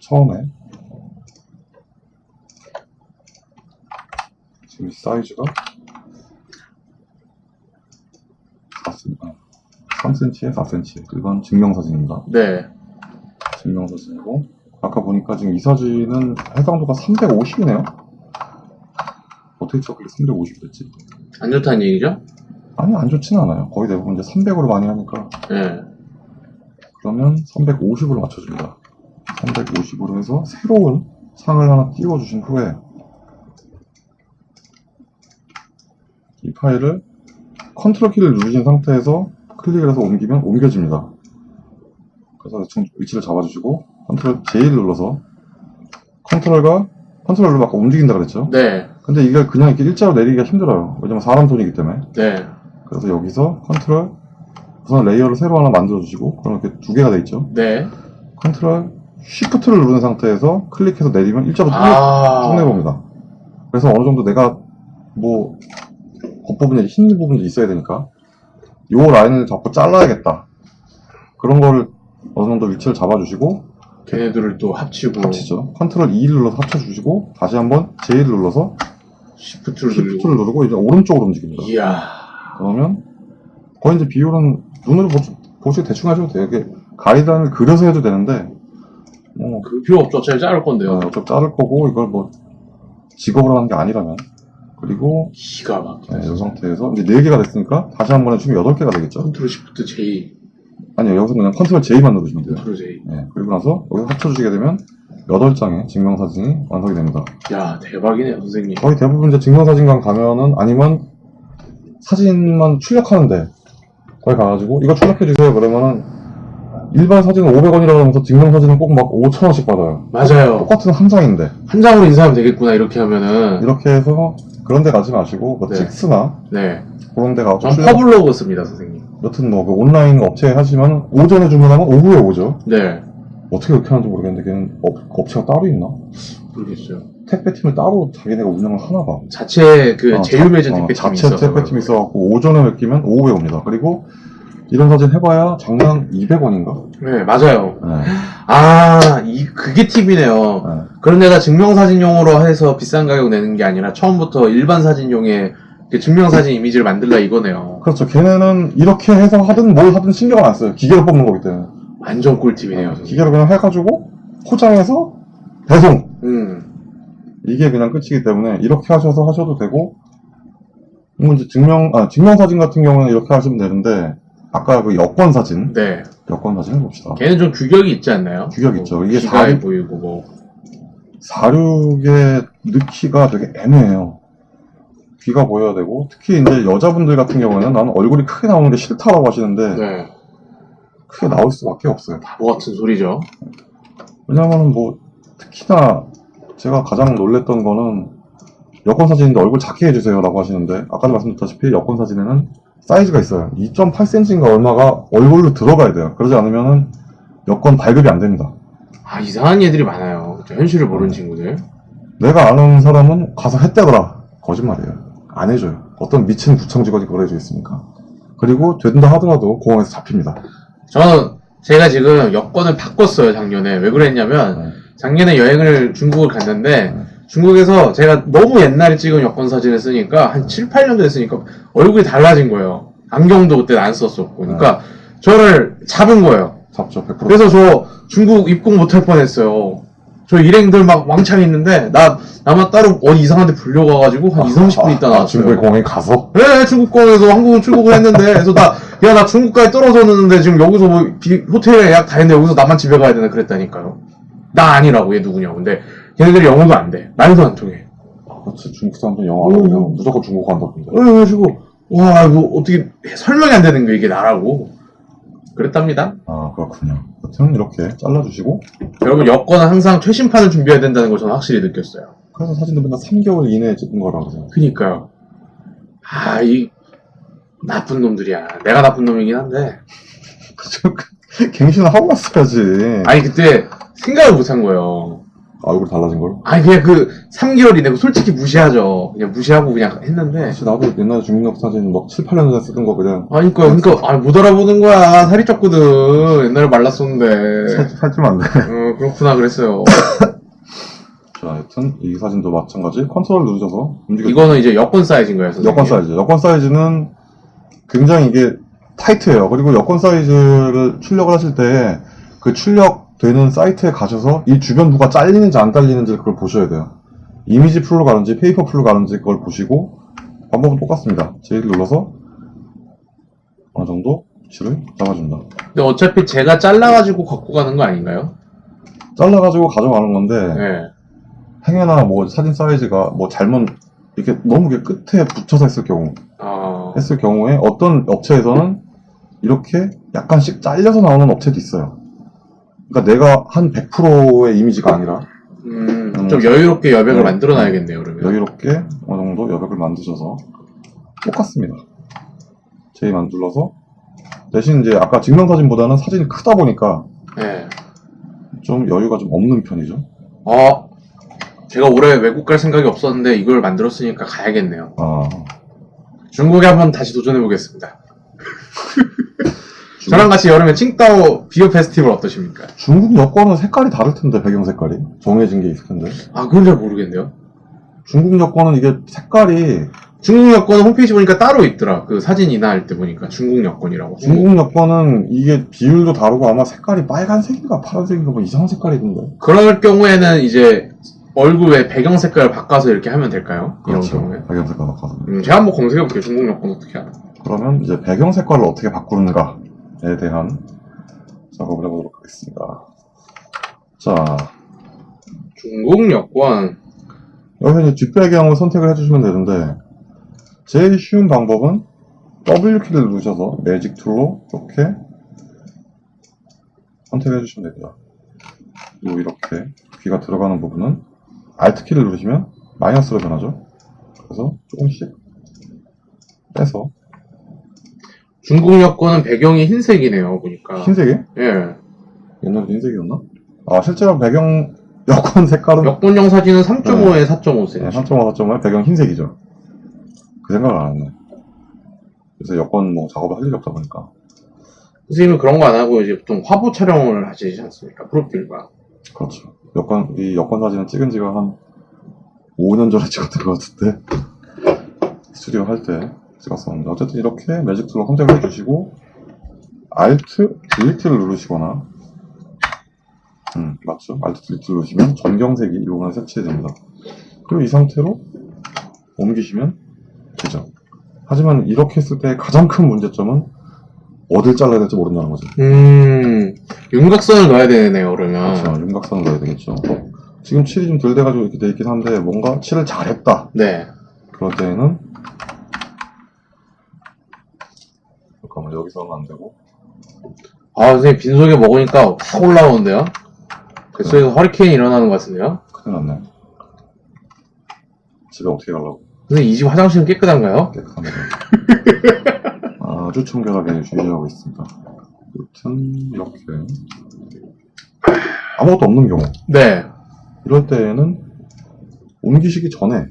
처음에 지금 사이즈가 4cm, 3cm에 4cm. 이건 증명사진입니다. 네. 증명사진이고, 아까 보니까 지금 이 사진은 해상도가 350이네요? 어떻게 저렇게 350이 됐지? 안 좋다는 얘기죠? 아니, 안 좋진 않아요. 거의 대부분 이제 300으로 많이 하니까. 네. 그러면 350으로 맞춰줍니다. 350으로 해서 새로운 창을 하나 띄워주신 후에 이 파일을 컨트롤 키를 누르신 상태에서 클릭을 해서 옮기면 옮겨집니다. 그래서 위치를 잡아주시고 컨트롤 J를 눌러서 컨트롤과 컨트롤 눌러 아까 움직인다 그랬죠? 네. 근데 이게 그냥 이렇게 일자로 내리기가 힘들어요. 왜냐면 사람 손이기 때문에. 네. 그래서 여기서 컨트롤 우선 layer를 새로 하나 만들어 주시고 그럼 이렇게 두 개가 돼 있죠. 네. 컨트롤 shift를 누른 상태에서 클릭해서 내리면 일자로 쭉, 아. 쭉 내봅니다. 그래서 어느 정도 내가 뭐 겉부분에 흰 부분도 있어야 되니까 요 라인을 잡고 잘라야겠다. 그런 거를 어느 정도 위치를 잡아주시고 걔네들을 또 합치고 합치죠. 컨트롤 E를 눌러서 합쳐주시고 다시 한번 J를 눌러서 shift를 누르고. shift를 누르고 이제 오른쪽으로 움직입니다. 이야. 그러면 거의 이제 비율은 눈으로 보, 보시고 대충 하셔도 돼요. 이게 가이드라인을 그려서 해도 되는데 뭐 그 필요 없죠. 어차피 자를 건데요. 어차피 자를 거고 이걸 뭐 직업으로 하는 게 아니라면 그리고 기가 막혀. 네, 이 상태에서 이제 4 개가 됐으니까 다시 한 번에 총 8개가 되겠죠? 컨트롤 shift J. 아니요 여기서 그냥 컨트롤 J만 누르시면 돼요. 컨트롤 J. 네, 그리고 나서 여기서 합쳐주시게 되면 8장의 증명사진이 완성이 됩니다. 야 대박이네요 선생님. 거의 대부분 이제 증명사진관 가면은 아니면 사진만 출력하는데 거기 가가지고 이거 출력해주세요 그러면은 일반 사진은 500원이라고 하면서 증명사진은 꼭 막 5천원씩 받아요. 맞아요. 똑같은 한 장인데 한 장으로 인화하면 되겠구나 이렇게 하면은. 이렇게 해서 그런 데 가지 마시고 뭐 네. 찍스나 네. 그런 데 가서 전 출력 퍼블로그 씁니다 선생님. 여튼 뭐 그 온라인 업체에 하시면 오전에 주문하면 오후에 오죠. 네. 어떻게 그렇게 하는지 모르겠는데 걔는 업, 업체가 따로 있나? 모르겠어요. 택배팀을 따로 자기네가 운영을 하나 봐. 자체 그 어, 제휴 자- 어, 택배팀이 자체 있어서. 택배팀이 있어갖고 오전에 맡기면 오후에 옵니다. 그리고 이런 사진 해봐야 장당 200원인가? 네 맞아요. 네. 아, 이, 그게 팁이네요. 네. 그럼 내가 증명사진용으로 해서 비싼 가격 내는 게 아니라 처음부터 일반 사진용의 그 증명사진 이미지를 만들라 이거네요. 그렇죠. 걔네는 이렇게 해서 하든 뭘 하든 신경을 안 써요. 기계로 뽑는 거기 때문에. 완전 꿀팁이네요. 선생님. 기계로 그냥 해가지고 포장해서 배송. 음, 이게 그냥 끝이기 때문에 이렇게 하셔서 하셔도 되고 뭐 이제 증명 아 증명 사진 같은 경우는 이렇게 하시면 되는데 아까 그 여권 사진 네. 여권 사진 해봅시다. 걔는 좀 규격이 있지 않나요? 규격 있죠. 이게 사륙 보이고 뭐. 사륙에 넣기가 되게 애매해요. 귀가 보여야 되고 특히 이제 여자분들 같은 경우에는 나는 얼굴이 크게 나오는 게 싫다라고 하시는데 네. 크게 나올 수밖에 없어요. 바보 같은 소리죠. 왜냐면은 뭐 특히나 제가 가장 놀랬던 거는 여권 사진인데 얼굴 작게 해주세요라고 하시는데 아까도 말씀드렸다시피 여권 사진에는 사이즈가 있어요. 2.8cm인가 얼마가 얼굴로 들어가야 돼요. 그러지 않으면은 여권 발급이 안 됩니다. 아, 이상한 애들이 많아요. 현실을 모르는 친구들. 내가 아는 사람은 가서 했다더라. 거짓말이에요. 안 해줘요. 어떤 미친 구청 직원이 그걸 해주겠습니까? 그리고 된다 하더라도 공항에서 잡힙니다. 저는 제가 지금 여권을 바꿨어요, 작년에. 왜 그랬냐면, 네. 작년에 여행을 중국을 갔는데 네. 중국에서 제가 너무 옛날에 찍은 여권 사진을 쓰니까 한 7, 8년 전에 쓰니까 얼굴이 달라진 거예요. 안경도 그때 안 썼었고. 그러니까 저를 잡은 거예요. 잡죠, 100%. 그래서 저 중국 입국 못할 뻔했어요. 저 일행들 막 왕창 있는데 나 나만 따로 어디 이상한 데 불려가가지고 한 2, 30분 있다 아, 나왔어요. 중국에 공항에 가서? 네, 중국권에서 한국은 출국을 했는데, 그래서 나, 야, 나 중국까지 떨어졌는데, 지금 여기서 뭐, 비- 호텔에 예약 다 했는데, 여기서 나만 집에 가야 되나 그랬다니까요. 나 아니라고, 얘 누구냐고. 근데, 걔네들이 영어도 안 돼. 말도 안 통해. 그렇지, 중국 사람들 영어 안 하면 음. 무조건 중국 간다던데. 그래가지고, 와, 이거 어떻게, 설명이 안 되는 게 이게 나라고. 그랬답니다. 아, 그렇군요. 여튼 이렇게 잘라주시고, 여러분, 여권은 항상 최신판을 준비해야 된다는 걸 저는 확실히 느꼈어요. 그래서 사진도 맨날 3개월 이내에 찍은 거라고 생각해요. 그니까요. 아, 이, 나쁜 놈들이야. 내가 나쁜 놈이긴 한데. 그쵸, 갱신을 하고 갔어야지. 아니, 그때 생각을 못 한 거예요. 얼굴 달라진 걸. 아니 그냥 그 3개월 이내고 솔직히 무시하죠. 그냥 무시하고 그냥 했는데. 사실 나도 옛날에 중국 사진 막 7, 8년 전에 쓰던 거 그냥 아니 그러니까 그러니까 아니, 못 알아보는 거야. 살이 쪘거든. 옛날에 말랐었는데. 살, 살찌면 안 돼. 어 그렇구나 그랬어요. 자, 여튼 이 사진도 마찬가지 컨트롤 누르셔서 움직여. 이거는 이제 여권 사이즈인 거예요. 선생님. 여권 사이즈. 여권 사이즈는 굉장히 이게 타이트해요. 그리고 여권 사이즈를 출력을 하실 때 그 출력 되는 사이트에 가셔서 이 주변부가 잘리는지 안 잘리는지 그걸 보셔야 돼요. 이미지 full로 가는지 페이퍼 풀로 가는지 그걸 보시고 방법은 똑같습니다. J를 눌러서 어느 정도 위치를 잡아준다. 근데 어차피 제가 잘라가지고 갖고 가는 거 아닌가요? 잘라가지고 가져가는 건데 네. 행여나 뭐 사진 사이즈가 뭐 잘못 이렇게 너무 이렇게 끝에 붙여서 했을 경우 아, 했을 경우에 어떤 업체에서는 이렇게 약간씩 잘려서 나오는 업체도 있어요. 그러니까 내가 한 100%의 이미지가 아니라 음, 음. 좀 여유롭게 여백을 음. 만들어 놔야겠네요, 그러면. 여유롭게 어느 정도 여백을 만드셔서 똑같습니다. J만 눌러서 대신 이제 아까 증명사진보다는 사진이 크다 보니까 네. 좀 여유가 좀 없는 편이죠. 어, 제가 올해 외국 갈 생각이 없었는데 이걸 만들었으니까 가야겠네요. 아, 중국에 한번 다시 도전해 보겠습니다. 저랑 같이 여름에 칭따오 비어 페스티벌 어떠십니까? 중국 여권은 색깔이 다를 텐데 배경 색깔이 정해진 게 있을 텐데 아, 그건 잘 모르겠네요. 중국 여권은 이게 색깔이 중국 여권 홈페이지 보니까 따로 있더라. 그 사진이나 할 때 보니까 중국 여권이라고. 중국 여권은 이게 비율도 다르고 아마 색깔이 빨간색인가 파란색인가 뭐 이상한 색깔이던데 그럴 경우에는 이제 얼굴에 배경 색깔을 바꿔서 이렇게 하면 될까요? 이런 그렇죠 경우에. 배경 색깔 바꿔서 음, 제가 한번 검색해 볼게요. 중국 여권 어떻게 하나. 그러면 이제 배경 색깔을 어떻게 바꾸는가 에 대한 작업을 해보도록 하겠습니다 자 중국 여권. 여기서 이제 뒷배경을 선택을 해주시면 되는데 제일 쉬운 방법은 W키를 누르셔서 magic tool로 이렇게 선택해 주시면 됩니다. 그리고 이렇게 귀가 들어가는 부분은 Alt키를 누르시면 마이너스로 변하죠. 그래서 조금씩 빼서 중국 여권은 배경이 흰색이네요. 보니까. 흰색이? 예. 옛날에 흰색이었나? 아 실제로 배경 여권 색깔은 여권용 사진은 3.5에 4.5cm. 네, 3.5, 4.5에 배경 흰색이죠. 그 생각을 안 했네. 그래서 여권 뭐 작업을 할 일이 없다 보니까. 선생님은 그런 거 안 하고 이제 보통 화보 촬영을 하시지 않습니까? 프로필과. 그렇죠. 여권, 이 여권 사진은 찍은 지가 한 5년 전에 찍었던 것 같은데, 스튜디오 할 때 찍었었는데, 어쨌든 이렇게 magic tool로 선택을 해주시고, Alt, Delete를 누르시거나, 음, 맞죠? Alt, Delete 누르시면 전경색이 이 부분에 색칠됩니다. 그리고 이 상태로 옮기시면 되죠. 하지만 이렇게 했을 때 가장 큰 문제점은 어딜 잘라야 될지 모른다는 거죠. 음, 윤곽선을 넣어야 되네요, 그러면. 그렇죠. 윤곽선을 넣어야 되겠죠. 지금 칠이 좀 덜 돼가지고 이렇게 돼 있긴 한데 뭔가 칠을 잘했다. 네. 그럴 때에는 여기서 하면 안 되고 아, 선생님 빈속에 먹으니까 확 올라오는데요? 뱃속에서 허리케인이 일어나는 것 같은데요? 큰일 났네. 집에 어떻게 가려고 선생님 이 집 화장실은 깨끗한가요? 깨끗합니다. 아주 청결하게 유지하고 있습니다. 여튼 이렇게 아무것도 없는 경우 네. 이럴 때에는 옮기시기 전에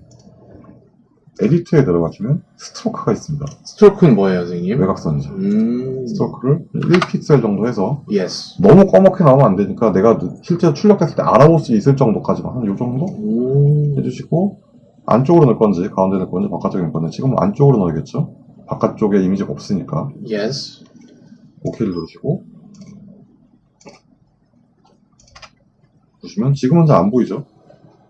edit에 들어가시면 stroke가 있습니다. stroke는 뭐예요, 선생님? 외곽선이죠. 음, stroke를 1픽셀 정도 해서 yes. 너무 꺼멓게 나오면 안 되니까 내가 실제로 출력했을 때 알아볼 수 있을 정도까지만 한요 정도 음, 해주시고 안쪽으로 넣을 건지 가운데 넣을 건지 바깥쪽에 넣을 건지 지금 안쪽으로 넣어야겠죠 바깥쪽에 이미지가 없으니까 yes. OK를 누르시고 보시면 지금은 잘 안 보이죠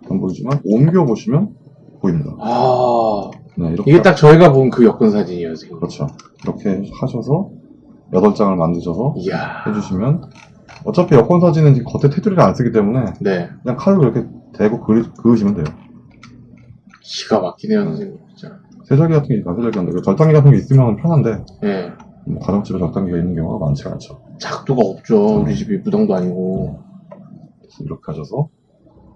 안 보이지만 옮겨 보시면 보입니다 아, 네, 이렇게 이게 딱 저희가 본 그 여권 사진이에요, 선생님. 그렇죠 이렇게 하셔서 8장을 만드셔서 이야. 해주시면 어차피 여권 사진은 지금 겉에 테두리를 안 쓰기 때문에 네. 그냥 칼로 이렇게 대고 그리, 그으시면 돼요. 기가 막히네요, 선생님. 진짜. 세절기 같은 게 있다, 세절기 한데. 절단기 같은 게 있으면 편한데, 네. 뭐 가정집에 절단기가 있는 경우가 많지가 않죠. 작두가 없죠. 우리 집이 무당도 아니고. 그래서 이렇게 하셔서,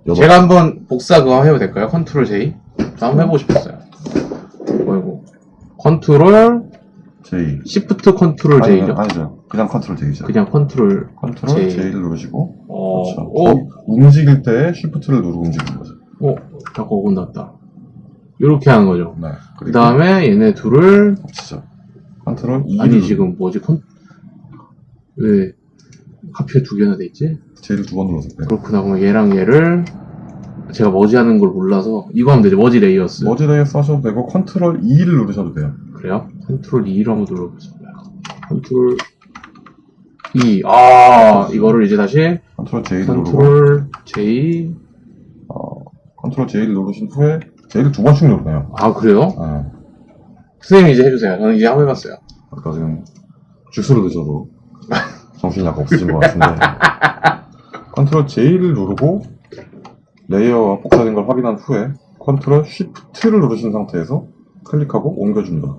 여덟, 제가 한번 복사 그거 해도 될까요? 컨트롤 J? 저 한번 해보고 싶었어요. 어이구. 컨트롤, J. Shift 컨트롤 아니, J죠? 아니죠. 그냥 컨트롤 J죠. 그냥 컨트롤, 컨트롤 J. J를 누르시고, 어, 그렇죠. 오, 거기 움직일 때 Shift를 누르고 움직이는 거죠. 오, 잠깐 5분 났다. 이렇게 하는 거죠. 네. 그 다음에 얘네 둘을, 합치죠. 컨트롤 E. 아니, 지금 뭐지, 컨, 왜, 하필 두 개나 돼 있지? J를 두 번 눌러서. 그렇구나. 그럼 얘랑 얘를, 제가 머지 하는 걸 몰라서, 이거 하면 되죠. merge layers. merge layer 쓰셔도 되고, 컨트롤 E를 누르셔도 돼요. 그래요? 컨트롤 E로 한번 눌러보겠습니다. 컨트롤 E. 아, 이거를 이제 다시 컨트롤 누르고, 컨트롤 J. 어, 컨트롤 J를 누르신 후에, J를 두 번씩 누르네요. 아, 그래요? 네. 선생님 이제 해주세요. 저는 이제 한번 해봤어요. 아까 지금 주스를 드셔도 정신이 약간 없으신 것 같은데 컨트롤 J를 누르고 레이어가 복사된 걸 확인한 후에 컨트롤 Shift를 누르신 상태에서 클릭하고 옮겨줍니다.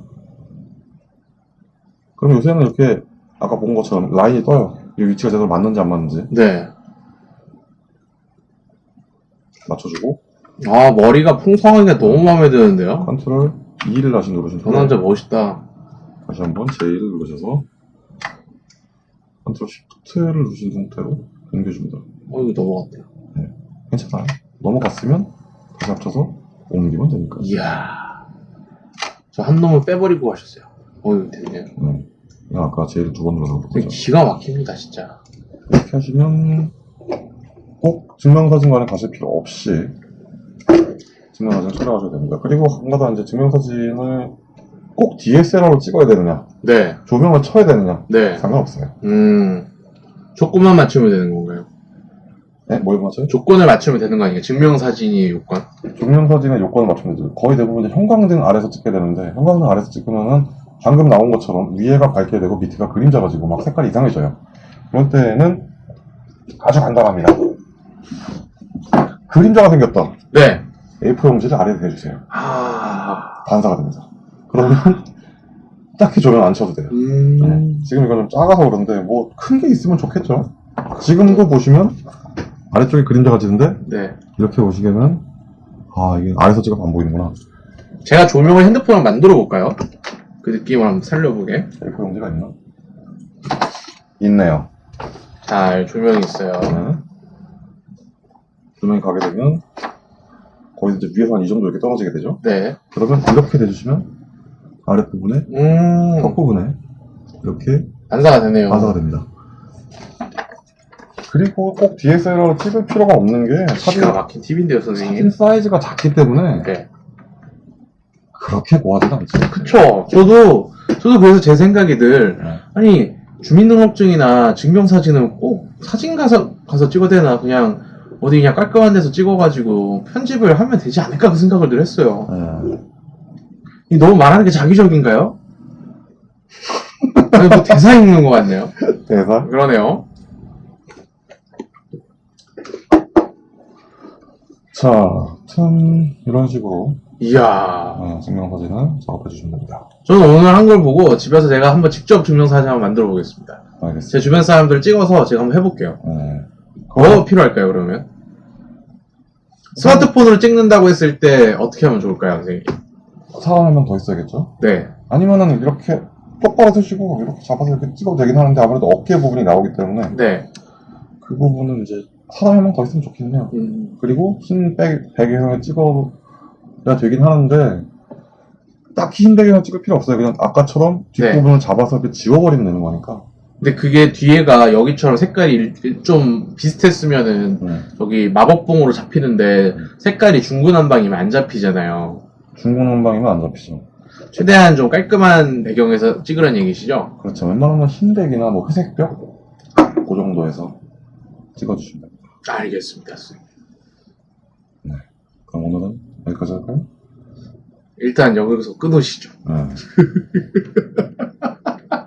그럼 요새는 이렇게 아까 본 것처럼 라인이 떠요. 이 위치가 제대로 맞는지 안 맞는지 네. 맞춰주고 아, 머리가 풍성하게 너무 마음에 드는데요? 컨트롤 E를 다시 누르신 저 남자 멋있다. 다시 한번 J를 누르셔서 컨트롤 Shift를 누르신 상태로 옮겨줍니다. 어, 이거 넘어갔다. 괜찮아요. 넘어갔으면 다시 합쳐서 옮기면 되니까. 이야. 저 한 놈을 빼버리고 가셨어요. 어이, 됐네요. 네. 아까 J를 두번 눌러서 되게 보죠. 기가 막힙니다, 진짜. 이렇게 하시면 꼭 증명사진관에 가실 필요 없이 증명사진 촬영하셔도 됩니다. 그리고 한 가지 이제 증명사진을 꼭 DSLR로 찍어야 되느냐, 네, 조명을 쳐야 되느냐 네. 상관없어요. 음, 조건만 맞추면 되는 건가요? 네? 뭘 맞아요? 조건을 맞추면 되는 거 아니에요? 증명사진이 요건? 증명사진의 요건을 맞추면 되죠. 거의 대부분 이제 형광등 아래서 찍게 되는데 형광등 아래서 찍으면은 방금 나온 것처럼 위에가 밝게 되고 밑에가 그림자가 지고 막 색깔이 이상해져요. 그럴 때는 아주 간단합니다. 그림자가 생겼다. 네. A4 용지를 아래에 대주세요. 아, 반사가 됩니다. 그러면 딱히 조명 안 쳐도 돼요. 음, 네. 지금 좀 작아서 그런데 뭐 큰 게 있으면 좋겠죠. 지금도 보시면 아래쪽에 그림자 가 지는데 네. 이렇게 보시면은 아 이게 아래서 찍어도 안 보이는구나. 제가 조명을 핸드폰으로 만들어 볼까요? 그 느낌을 한번 살려보게. A4 용지가 있나? 있네요. 잘, 조명이 있어요. 네. 조명이 가게 되면 거의 이제 위에서 한 이 정도 이렇게 떨어지게 되죠. 네. 그러면 이렇게 대주시면 아랫부분에 음, 턱부분에 이렇게 반사가 되네요. 반사가 됩니다. 그리고 꼭 DSLR로 찍을 필요가 없는 게 사진, 기가 막힌 팁인데요, 사진 선생님. 사이즈가 작기 때문에 네. 그렇게 고하진 않죠. 그쵸. 저도, 저도 그래서 제 생각이 늘, 네. 아니, 주민등록증이나 증명사진은 꼭 사진 가서, 가서 찍어야 되나, 그냥, 어디 그냥 깔끔한 데서 찍어가지고 편집을 하면 되지 않을까 그 생각을 늘 했어요. 네. 이 너무 말하는 게 자기적인가요? 아니, 뭐 대사 읽는 것 같네요. 대사. 그러네요. 자, 참 이런 식으로 이야. 어, 증명사진을 작업해 주시면 됩니다. 저는 오늘 한 걸 보고 집에서 제가 한번 직접 증명사진 한번 만들어 보겠습니다. 알겠습니다. 제 주변 사람들 찍어서 제가 한번 해볼게요. 네. 뭐 필요할까요, 그러면? 스마트폰으로 찍는다고 했을 때 어떻게 하면 좋을까요, 선생님? 사람 한명더 있어야겠죠? 네. 아니면은 이렇게 똑바로 서시고 이렇게 잡아서 이렇게 찍어도 되긴 하는데 아무래도 어깨 부분이 나오기 때문에 네. 그 부분은 이제 사람 한명 더 있으면 좋긴 해요. 음, 그리고 흰 배, 배경을 찍어야 되긴 하는데 딱히 흰 배경을 찍을 필요 없어요. 그냥 아까처럼 네. 뒷부분을 잡아서 이렇게 지워버리면 되는 거니까. 근데 그게 뒤에가 여기처럼 색깔이 일- 좀 비슷했으면은 네. 저기 마법봉으로 잡히는데 색깔이 중구난방이면 안 잡히잖아요. 중구난방이면 안 잡히죠. 최대한 좀 깔끔한 배경에서 찍으라는 얘기시죠? 그렇죠. 웬만하면 흰백이나 뭐 회색벽 그 정도에서 찍어주시면 됩니다. 알겠습니다. 네. 그럼 오늘은 여기까지 할까요? 일단 여기서 끊으시죠. 네.